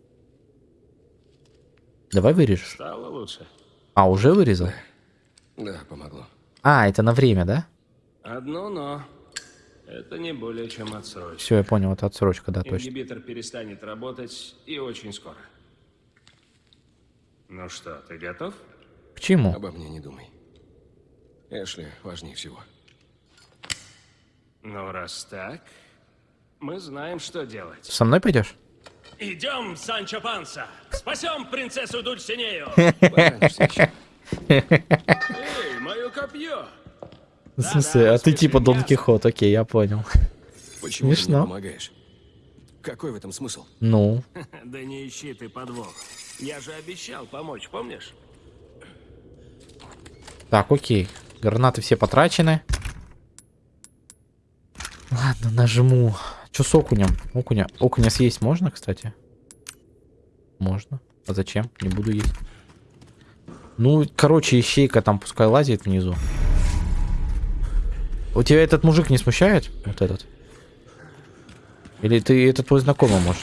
Давай вырежешь. Стало лучше? А, уже вырезал? Да, помогло. А, это на время, да? Одно но. Это не более чем отсрочка. Все, я понял, это отсрочка, да, точно. Ингибитор перестанет работать и очень скоро. Ну что, ты готов? К чему? Обо мне не думай. Эшли важнее всего. Ну, раз так, мы знаем, что делать. Со мной пойдешь? Идем, Санчо Панса! Спасем принцессу Дульсинею! Эй, мое копье! В смысле, а ты типа Дон Кихот, окей, я понял. Почему ты мне помогаешь? Какой в этом смысл? Ну, Да не ищи ты подвох. Я же обещал помочь, помнишь? Так, окей. Гранаты все потрачены. Ладно, нажму. Че с окунем? Окуня. Окуня съесть можно, кстати? Можно. А зачем? Не буду есть. Ну, короче, ищейка там пускай лазит внизу. У тебя этот мужик не смущает? Вот этот? Или ты это твой знакомый, может?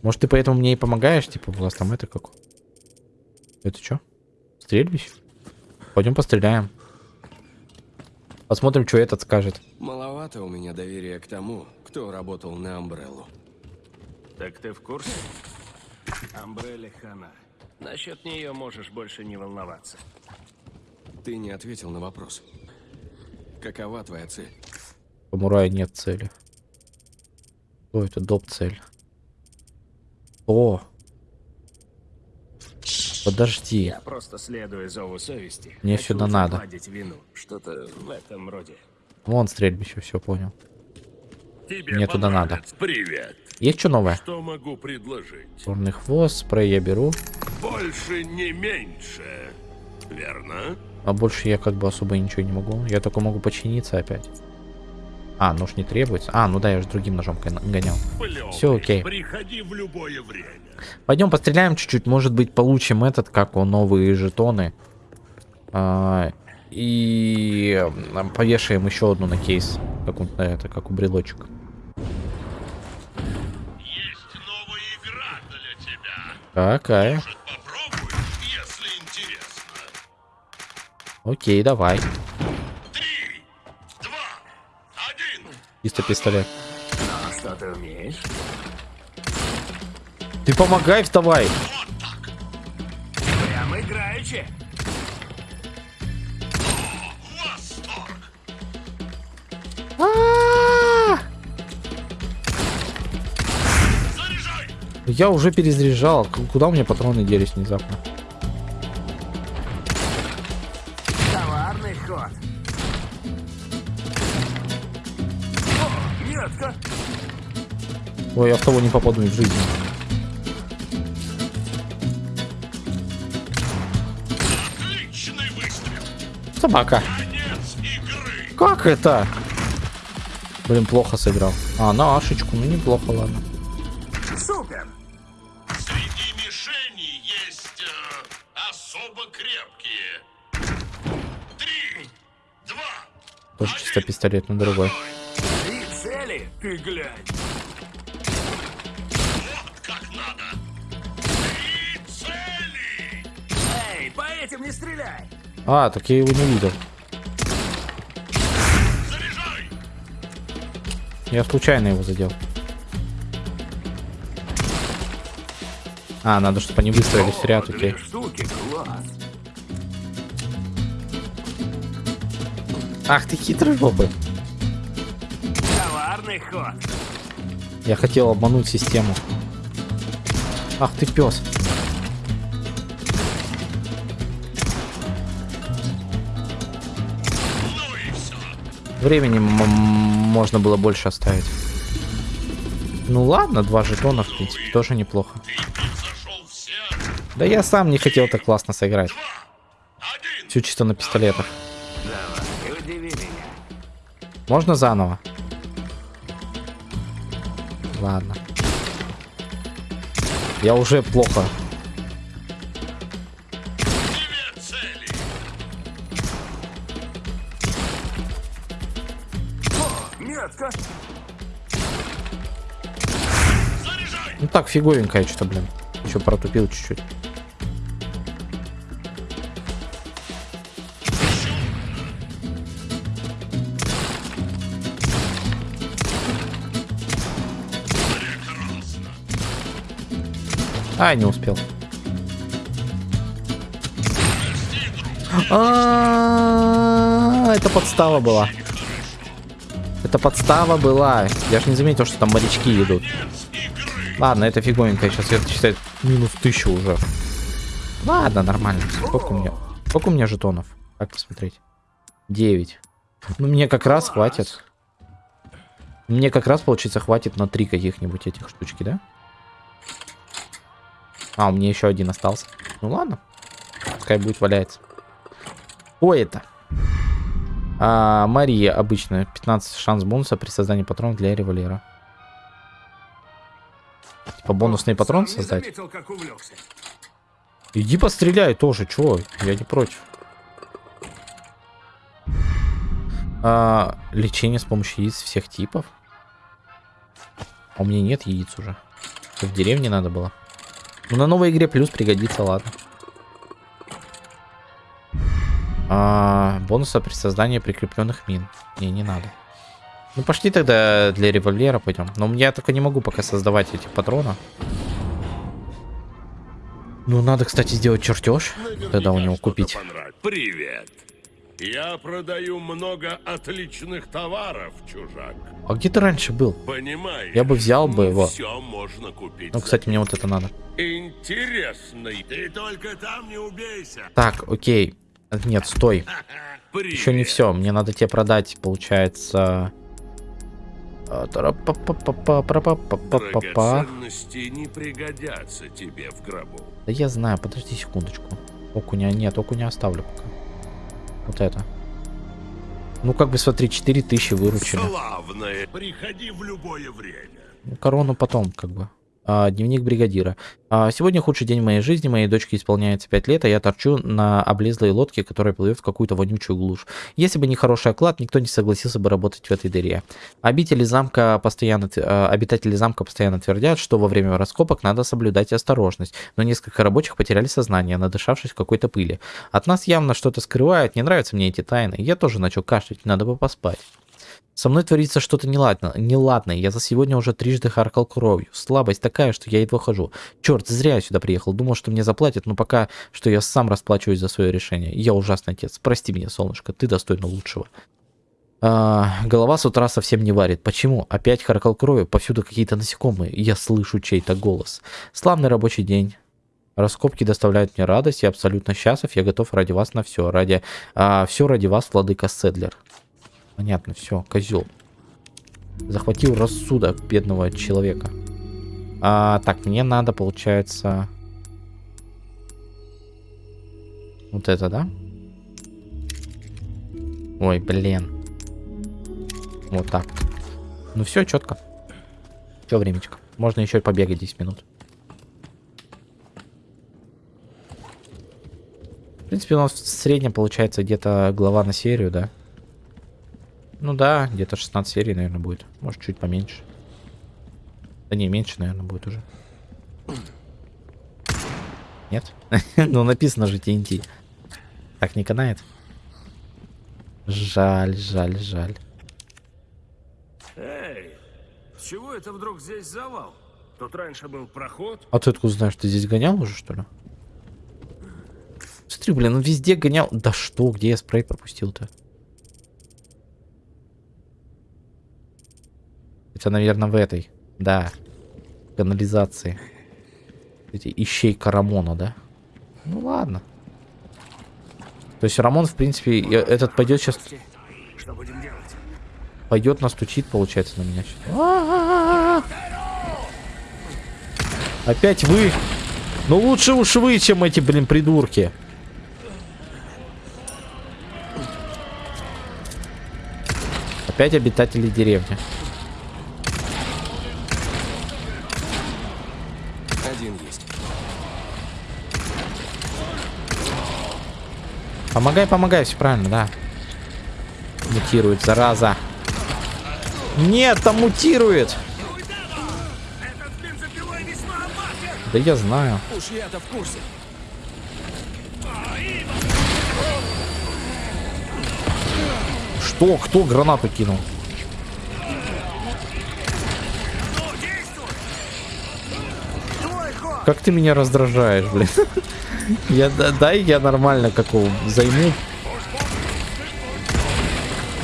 Может, ты поэтому мне и помогаешь? Типа, у вас там это как? Это что? Стрельбище? Пойдем постреляем. Посмотрим, что этот скажет. Маловато у меня доверия к тому, кто работал на Амбреллу. Так ты в курсе? Амбрелли Хана. Насчет нее можешь больше не волноваться. Ты не ответил на вопрос. Какова твоя цель? У Мурая нет цели. О, это доп цель. О! Подожди. Я просто следую зову совести. Мне Хочу сюда надо. вину. Что-то в этом роде. Вон стрельбище, все понял. Тебе Мне туда надо. Привет. Есть что новое? Что могу предложить? Черный хвост, спрей я беру. Больше не меньше. Верно? А больше я как бы особо ничего не могу. Я только могу починиться опять. А, нож не требуется. А, ну да, я же другим ножом гон- гонял. Плевый. Всё окей. Приходи в любое время. Пойдем постреляем чуть-чуть. Может быть, получим этот, как он, новые жетоны. А, и повешаем еще одну на кейс. Как, он, это, как у брелочек. Есть новая игра для тебя. Какая? Может, попробуешь, если интересно. Окей, давай. Чисто пистолет. А что ты умеешь? Ты помогай, вставай. Прям играючи. Восторг. Заряжай. Я уже перезаряжал. Куда у меня патроны делись внезапно? Ой, я в того не попаду в жизни. Отличный выстрел. Собака. Конец игры. Как это? Блин, плохо сыграл. А, на ашечку. Ну, неплохо, ладно. Супер. Среди мишеней есть э, особо крепкие. Три, два, Тоже чисто пистолет, но другой. Три цели? Ты глянь. Стреляй. А, так я его не видел. Заряжай. Я случайно его задел. А, надо, чтобы они выстроились в ряд, окей. Штуки, класс. Ах ты хитрый жопы. Ход. Я хотел обмануть систему. Ах ты пес. Времени можно было больше оставить. Ну ладно, два жетона, в принципе, тоже неплохо. Да я сам не хотел так классно сыграть. Все чисто на пистолетах. Можно заново? Ладно. Я уже плохо. Так, фиговенькая что-то, блин. Еще протупил чуть-чуть. А, не успел. А, это подстава была. Это подстава была. Я ж не заметил, что там морячки идут. Ладно, это фиговенько. Сейчас это считает минус тысячу уже. Ладно, нормально. Сколько у меня? Сколько у меня жетонов? Как посмотреть? 9. Ну, мне как раз хватит. Мне как раз, получится, хватит на три каких-нибудь этих штучки, да? А, у меня еще один остался. Ну ладно. Пускай будет валяется. О, это. А, Мария обычная. 15 шанс бонуса при создании патронов для револьвера. Типа бонусный патрон создать? заметил. Иди постреляй тоже, чё? Я не против. А, лечение с помощью яиц всех типов. А у меня нет яиц уже. В деревне надо было. Ну, на новой игре плюс пригодится, ладно. А, бонуса при создании прикрепленных мин. Не, не надо. Ну, пошли тогда для револьвера пойдем. Но я только не могу пока создавать эти патроны. Ну, надо, кстати, сделать чертеж. Тогда у него купить. Привет. Я продаю много отличных товаров, чужак. А где ты раньше был? Понимаешь? Я бы взял бы его. Все можно купить. Ну, кстати, мне вот это надо. Интересный. Ты только там не убейся. Так, окей. Нет, стой. Привет. Еще не все. Мне надо тебе продать, получается... Драгоценности не пригодятся тебе в гробу. Да я знаю, подожди секундочку. Окуня нет, окуня оставлю пока. Вот это. Ну, как бы, смотри, 4000 выручили. Славное. Приходи в любое время. Ну, корону потом, как бы. А, дневник бригадира. А, сегодня худший день в моей жизни. Моей дочке исполняется 5 лет, а я торчу на облезлой лодке, которая плывет в какую-то вонючую глушь. Если бы не хороший оклад, никто не согласился бы работать в этой дыре. Обители замка постоянно, а, обитатели замка постоянно твердят, что во время раскопок надо соблюдать осторожность, но несколько рабочих потеряли сознание, надышавшись какой-то пыли. От нас явно что-то скрывают, не нравятся мне эти тайны. Я тоже начал кашлять, надо бы поспать. Со мной творится что-то неладно, неладное. Я за сегодня уже трижды харкал кровью. Слабость такая, что я едва хожу. Черт, зря я сюда приехал. Думал, что мне заплатят, но пока что я сам расплачиваюсь за свое решение. Я ужасный отец. Прости меня, солнышко, ты достойна лучшего. А, голова с утра совсем не варит. Почему? Опять харкал кровью, повсюду какие-то насекомые. Я слышу чей-то голос. Славный рабочий день. Раскопки доставляют мне радость, я абсолютно счастлив, я готов ради вас на все. Ради, все ради вас, владыка Седлер. Понятно, все, козел. Захватил рассудок бедного человека. А, так, мне надо, получается... Вот это, да? Ой, блин. Вот так. Ну все, четко. Все, времечко. Можно еще побегать 10 минут. В принципе, у нас в среднем получается где-то глава на серию, да? Ну да, где-то 16 серий, наверное, будет. Может, чуть поменьше. Да не, меньше, наверное, будет уже. Нет? ну, написано же TNT. Так не канает? Жаль, жаль, жаль. Эй, с чего это вдруг здесь завал? Тут раньше был проход. А ты откуда знаешь, ты здесь гонял уже, что ли? Смотри, блин, он везде гонял. Да что, где я спрей пропустил-то? Это, наверное, в этой. Да. Канализации. Эти ищейка Рамона, да? Ну ладно. То есть Рамон, в принципе, я- этот пойдет сейчас... Что будем делать? Пойдет настучит, получается, на меня сейчас. А-а-а! Опять вы? Ну лучше уж вы, чем эти, блин, придурки. Опять обитатели деревни. Помогай, помогай, все правильно, да. Мутирует, зараза. Нет, там мутирует. Да я знаю. Уж я-то в курсе. Что? Кто гранату кинул? Как ты меня раздражаешь, блин. Я, да- дай я нормально какого займу.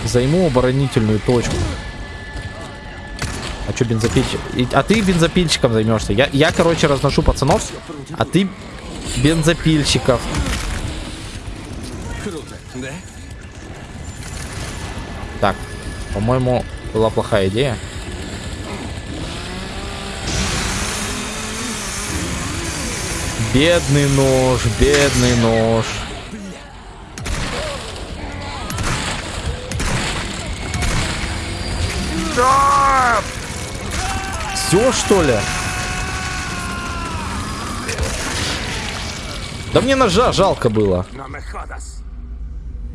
Займу оборонительную точку. А что бензопильщик? А ты бензопильщиком займешься. Я, я, короче, разношу пацанов, а ты бензопильщиков. Так, по-моему, была плохая идея. Бедный нож, бедный нож. Все что ли? Да мне ножа жалко было.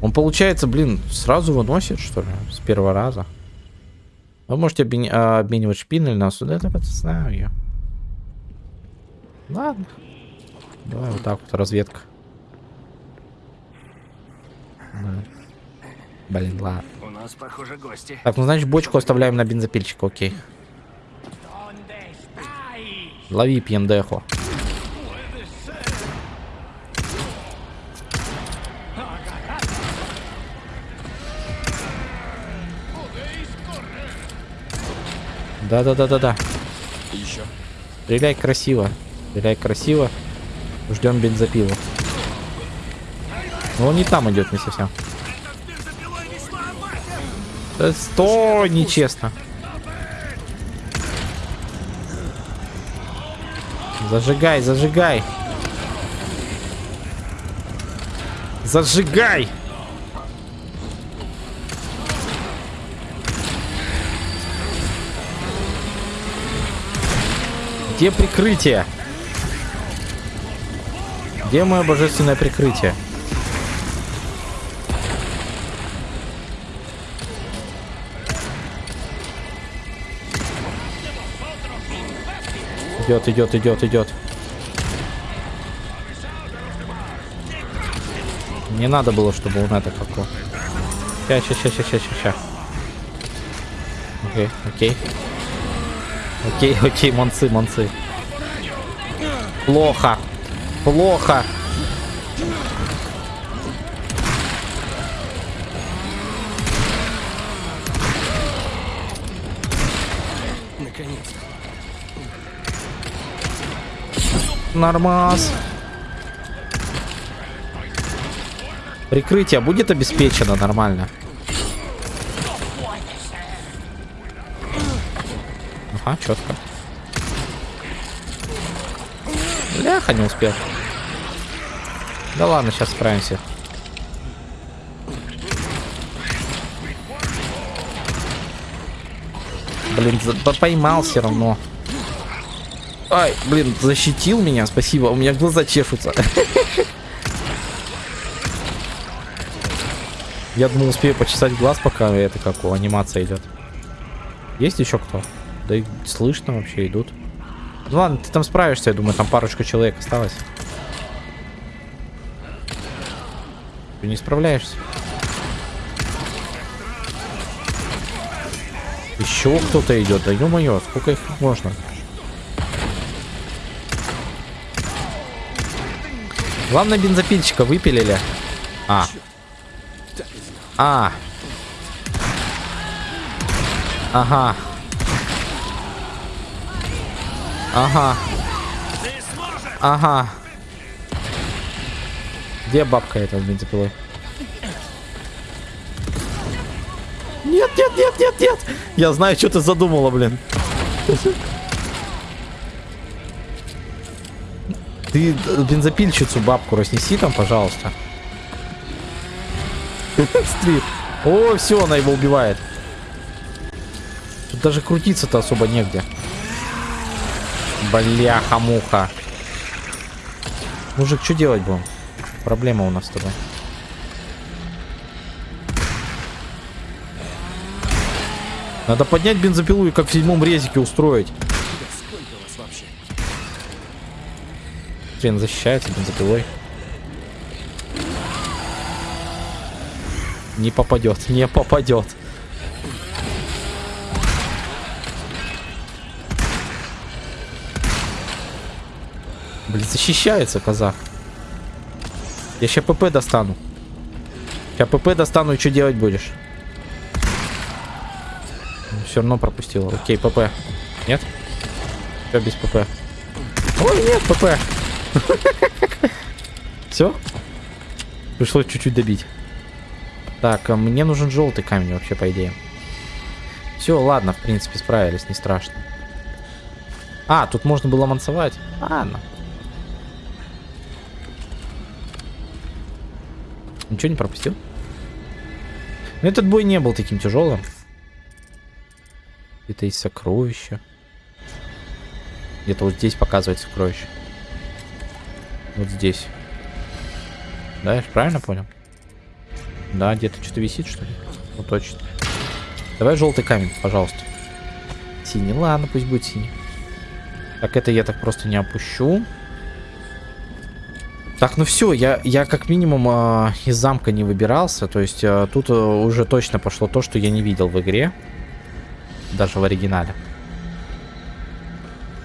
Он, получается, блин, сразу выносит, что ли, с первого раза. Вы можете обмен- а, обменивать шпинель на сюда, это знаю я. Ладно. Давай вот так вот, разведка. Да. Блин, ладно. У нас, похоже, гости. Так, ну значит бочку оставляем на бензопильчик, окей. Лови пьендеху. Да-да-да-да-да. Еще. Стреляй красиво. Стреляй красиво. Ждем бензопилу. Но он не там идет, не совсем. Да стой, нечестно. Зажигай, зажигай. Зажигай! Где прикрытие? Где мое божественное прикрытие? Идет, идет, идет, идет. Не надо было, чтобы он это как ща, ща, ща, ща, ща, ща. Окей, окей. Окей, окей, монцы, монцы. Плохо. Плохо. Наконец-то. Нормас. Прикрытие будет обеспечено нормально. Ага, четко. Бляха, не успел. Да ладно, сейчас справимся. Блин, поймал все равно. Ай, блин, защитил меня, спасибо. У меня глаза чешутся. Я думал, успею почесать глаз, пока это как у анимация идет. Есть еще кто? Да и слышно вообще идут. Ну ладно, ты там справишься, я думаю, там парочка человек осталось. Ты не справляешься. Еще кто-то идет, да ё-моё, сколько их можно? Главное бензопильщика выпилили. А. А. Ага. Ага. Ага. Где бабка эта с бензопилой? Нет, нет, нет, нет, нет. Я знаю, что ты задумала, блин. Ты э, бензопильщицу бабку разнеси там, пожалуйста. Смотри. О, все, она его убивает. Тут даже крутиться-то особо негде. Бляха-муха. Мужик, что делать будем? Проблема у нас с тобой. Надо поднять бензопилу и как в седьмом резике устроить. Хрен защищается бензопилой. Не попадет, не попадет. Блин, защищается казах. Я сейчас ПП достану. Сейчас ПП достану, и что делать будешь? Все равно пропустила. Окей, ПП. Нет? Все без ПП. Ой, нет, ПП. Все? Пришлось чуть-чуть добить. Так, а мне нужен желтый камень вообще, по идее. Все, ладно, в принципе, справились, не страшно. А, тут можно было мансовать. Ладно. Ничего не пропустил? Но этот бой не был таким тяжелым. Это есть сокровище. Где-то вот здесь показывает сокровище. Вот здесь. Да, я правильно понял? Да, где-то что-то висит, что ли? Ну, точно. Давай желтый камень, пожалуйста. Синий, ладно, пусть будет синий. Так, это я так просто не опущу. Так, ну все, я, я как минимум э, из замка не выбирался. То есть э, тут э, уже точно пошло то, что я не видел в игре. Даже в оригинале.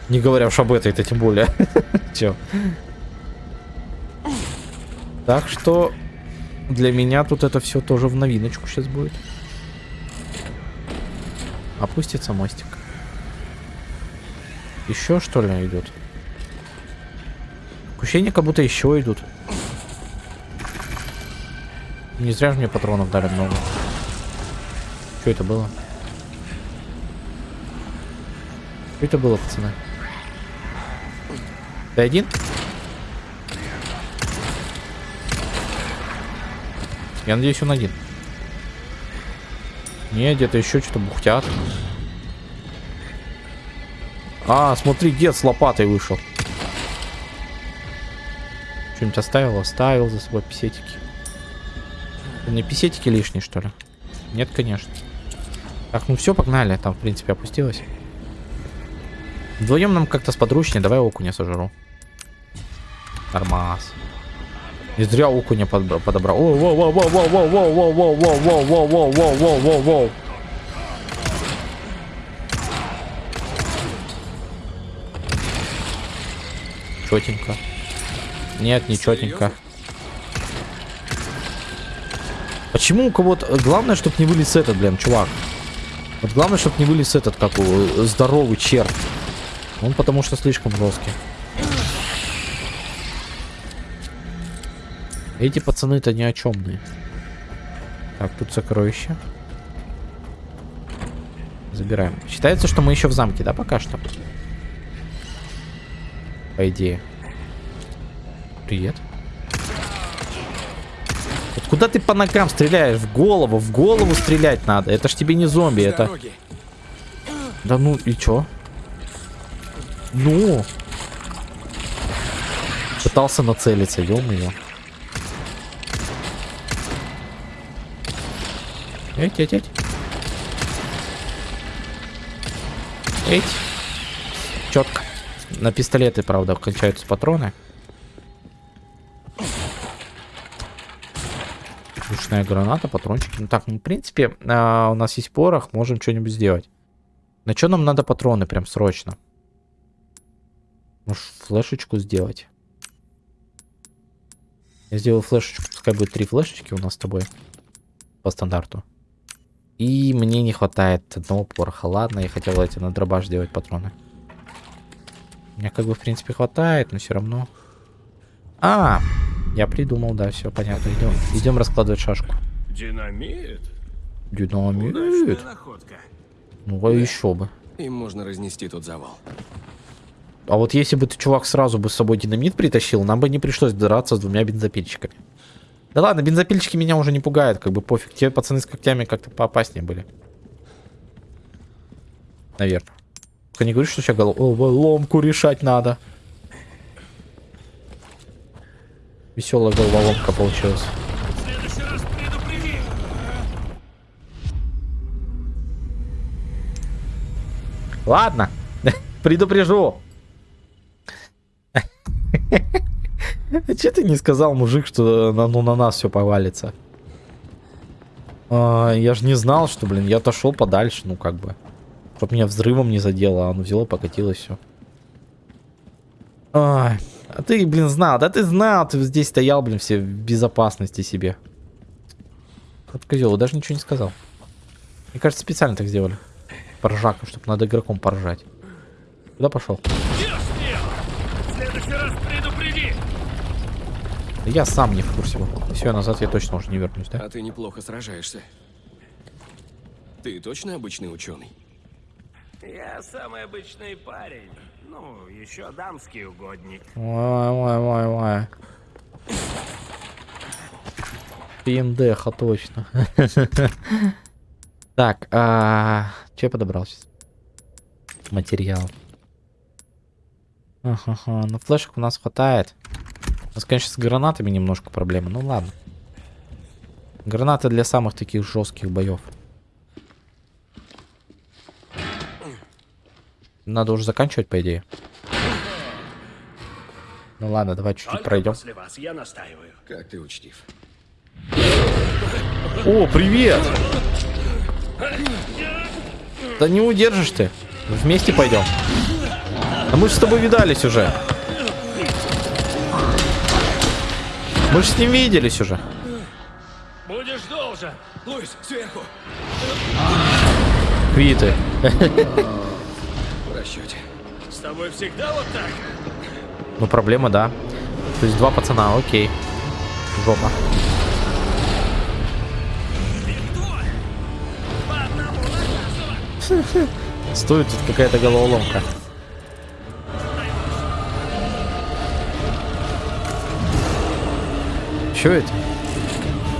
Не говоря уж об этой-то тем более. Че? Так что для меня тут это все тоже в новиночку сейчас будет. Опустится мостик. Еще что ли идут? Ощущение, как будто еще идут. Не зря же мне патронов дали много. Что это было? Что это было, пацаны? Ты один? Я надеюсь, он один. Не, где-то еще что-то бухтят. А, смотри, дед с лопатой вышел. Что-нибудь оставил? Оставил за собой писетики. Не писетики лишние, что ли? Нет, конечно. Так, ну все, погнали. Там, в принципе, опустилось. Вдвоем нам как-то сподручнее. Давай окуня сожру. Нормас. Не зря окуня подобрал. О, воу, воу, воу, воу, воу, воу, воу, воу, воу, воу, воу, воу, воу, воу, воу. Четенько. Нет, не четенько. Почему у кого-то... Главное, чтобы не вылез этот, блин, чувак. Вот главное, чтобы не вылез этот, как у... Здоровый черт. Он потому что слишком жесткий. Эти пацаны-то ни о чемные. Так, тут сокровище. Забираем. Считается, что мы еще в замке, да, пока что? По идее. Привет. Вот куда ты по ногам стреляешь? В голову, в голову стрелять надо. Это ж тебе не зомби, это... Да ну и чё? Ну. Пытался нацелиться, ё-моё. Эть, эть, эть. Эть. Четко. На пистолеты, правда, кончаются патроны. Душная граната, патрончики. Ну так, ну, в принципе, э, у нас есть порох, можем что-нибудь сделать. На что нам надо патроны прям срочно? Может, флешечку сделать? Я сделал флешечку, пускай будет три флешечки у нас с тобой. По стандарту. И мне не хватает одного пороха. Ладно, я хотел эти на дробаш сделать патроны. Мне как бы, в принципе, хватает, но все равно. А, я придумал, да, все понятно. Идем, идем раскладывать шашку. Динамит? Динамит. находка. Ну, а еще бы. Им можно разнести тот завал. А вот если бы ты, чувак, сразу бы с собой динамит притащил, нам бы не пришлось драться с двумя бензопильщиками. Да ладно, бензопильщики меня уже не пугают, как бы пофиг. Те пацаны с когтями как-то поопаснее были. Наверное. Только не говори, что сейчас головоломку решать надо. Веселая головоломка получилась. Ладно, предупрежу. А че ты не сказал, мужик, что на, ну, на нас все повалится? А, я же не знал, что, блин, я отошел подальше, ну как бы. Чтоб меня взрывом не задело, а оно взяло, покатилось все. Ай, а ты, блин, знал, да ты знал, ты здесь стоял, блин, все в безопасности себе. Вот козел, даже ничего не сказал. Мне кажется, специально так сделали. Поржака, чтобы над игроком поржать. Куда пошел? В следующий раз предупреди! Я сам не в курсе был. Все, назад я точно уже не вернусь, да? А ты неплохо сражаешься. Ты точно обычный ученый? Я самый обычный парень. Ну, еще дамский угодник. Ой, ой, ой, ой. ПМДХа точно. Так, а... Че я подобрал сейчас? Материал. Ага, ну флешек у нас хватает. У нас, конечно, с гранатами немножко проблемы. Ну ладно. Гранаты для самых таких жестких боев. Надо уже заканчивать, по идее. Ну ладно, давай чуть-чуть пройдем. После вас, я настаиваю. Как ты учтив. О, привет! Да не удержишь ты. Вместе пойдем. А мы же с тобой видались уже. Мы же с ним виделись уже. Будешь должен. Луис, сверху! Квиты. В расчете. С тобой всегда вот так? Ну, проблема, да. То есть два пацана, окей. Жопа. Стоит тут какая-то головоломка. Что это?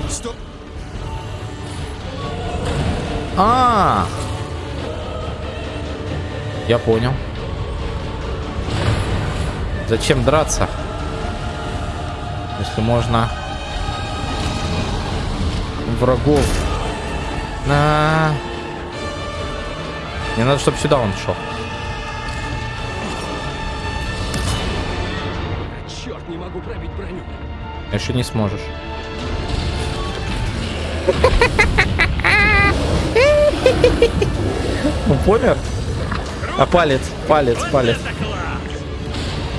Стоп! А, я понял. Зачем драться? Если можно врагов. На. Не надо, чтобы сюда он шел. Черт, не могу пробить броню. Еще не сможешь. Ну, помер? А палец, палец, палец.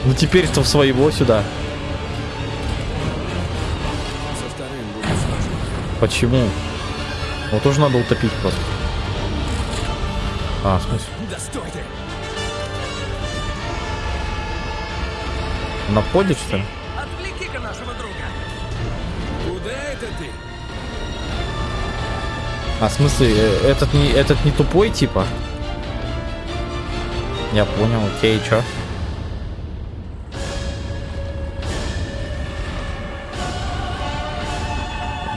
Ну теперь-то в своего сюда. Со вторым будет сложно. Почему? Его тоже надо утопить просто. А, в смысле? На входе, что ли? Отвлеки-ка нашего друга. Куда это ты? А, в смысле, э, этот не, этот не тупой, типа? Я понял, окей, чё?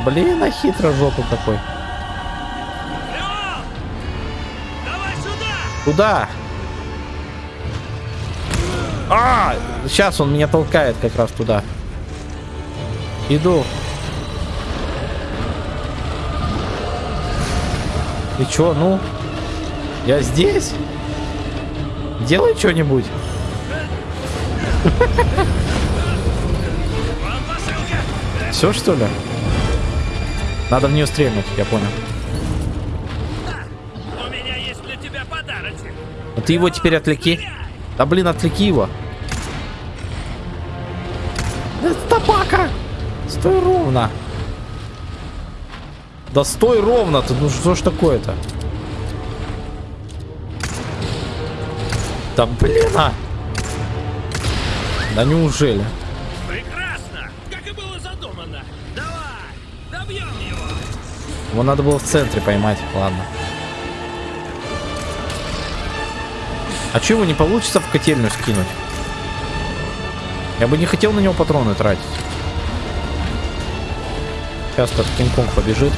Блин, а хитро жопу сюда! Куда? А, сейчас он меня толкает как раз туда. Иду. И чё, ну? Я здесь? Делай что-нибудь. Все что ли? Надо в нее стрельнуть, я понял. У меня есть для тебя подарочек. Ну ты его теперь отвлеки. Да блин, отвлеки его. Да Собака! Стой ровно. Да стой ровно ты, ну что ж такое-то? Да блин, а! Да неужели? Прекрасно! Как и было задумано. Давай! Добьем его! Его надо было в центре поймать, ладно. А че его не получится в котельную скинуть? Я бы не хотел на него патроны тратить. Сейчас тот Кинг-Конг побежит.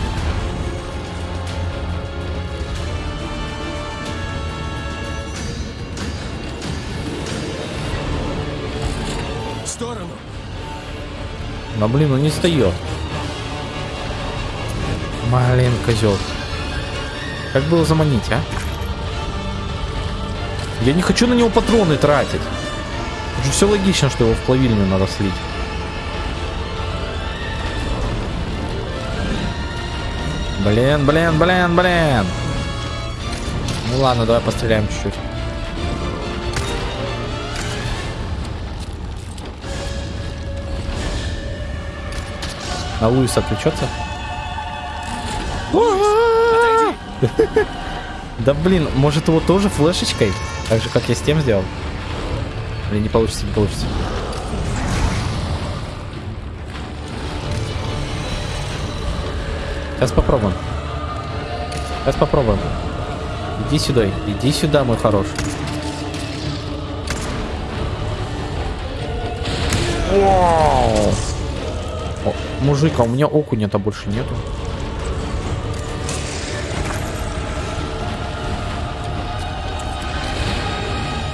Но блин, он не встает. Блин, козел. Как было заманить, а? Я не хочу на него патроны тратить. все логично, что его в плавильню надо слить. Блин, блин, блин, блин. Ну ладно, давай постреляем чуть-чуть. На Луис отвлечется? Да блин, может его тоже флешечкой? Так же, как я с тем сделал? Или не получится, не получится. Сейчас попробуем. Сейчас попробуем. Иди сюда, иди сюда, мой хороший. Вау! Мужик, а у меня окуня-то больше нету.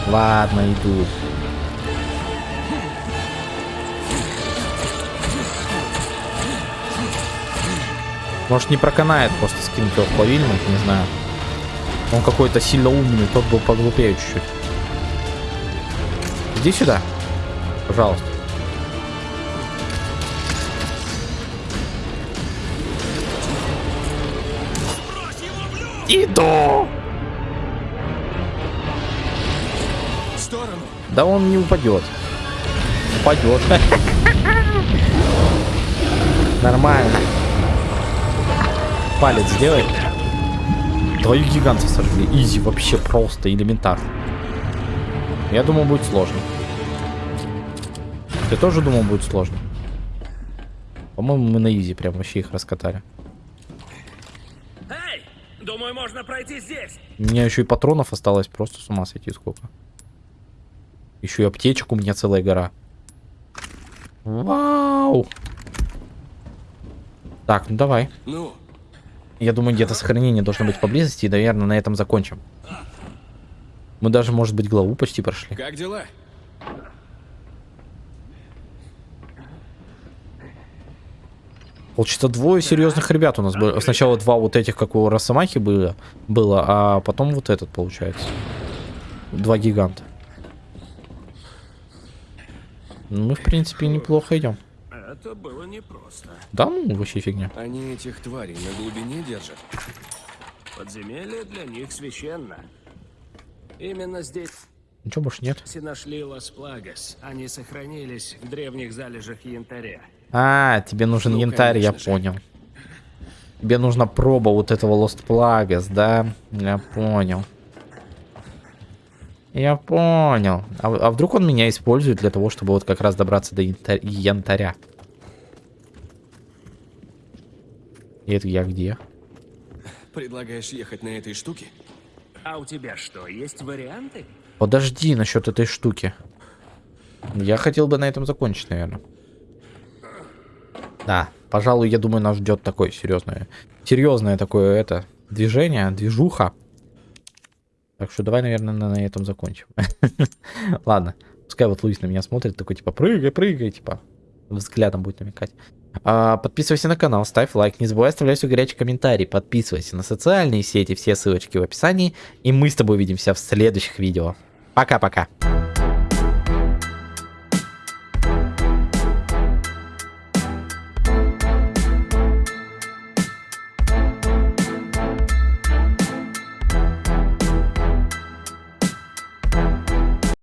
Ладно, иду. Может не проканает просто скинуть его в плавильник, не знаю. Он какой-то сильно умный, тот был поглупее чуть-чуть. Иди сюда. Пожалуйста. Иду! В сторону. Да он не упадет. Упадет. Нормально. Палец сделай. Твою гигантов сожгли. Изи, вообще просто элементарно. Я думал, будет сложно. Ты тоже думал, будет сложно? По-моему, мы на изи прям вообще их раскатали. Думаю, можно пройти здесь. У меня еще и патронов осталось просто с ума сойти сколько. Еще и аптечек у меня целая гора. Вау! Так, ну давай. Ну, Я думаю, где-то сохранение должно быть поблизости, и, наверное, на этом закончим. Мы даже, может быть, главу почти прошли. как дела? Получится, двое серьезных ребят у нас было. Сначала два вот этих, как у Росомахи было, было, а потом вот этот, получается. Два гиганта. Ну, Мы, в принципе, неплохо идем. Это было непросто. Да, ну, вообще фигня. Они этих тварей на глубине держат. Подземелье для них священно. Именно здесь Ничего больше нет. нашли Лас Плагас. Они сохранились в древних залежах янтаря. А, тебе нужен Ну, янтарь, я же. понял. Тебе нужна проба вот этого Lost Plagas, да? Я понял. Я понял. А, а вдруг он меня использует для того, чтобы вот как раз добраться до янтаря? янтаря? И это я где? Предлагаешь ехать на этой штуке? А у тебя что, есть варианты? Подожди насчет этой штуки. Я хотел бы на этом закончить, наверное. Да, пожалуй, я думаю, нас ждет такое серьезное, серьезное такое это движение, движуха. Так что давай, наверное, на, этом закончим. Ладно, пускай вот Луис на меня смотрит, такой типа прыгай, прыгай, типа взглядом будет намекать. А, подписывайся на канал, ставь лайк, не забывай оставлять свой горячий комментарий, подписывайся на социальные сети, все ссылочки в описании, и мы с тобой увидимся в следующих видео. Пока-пока.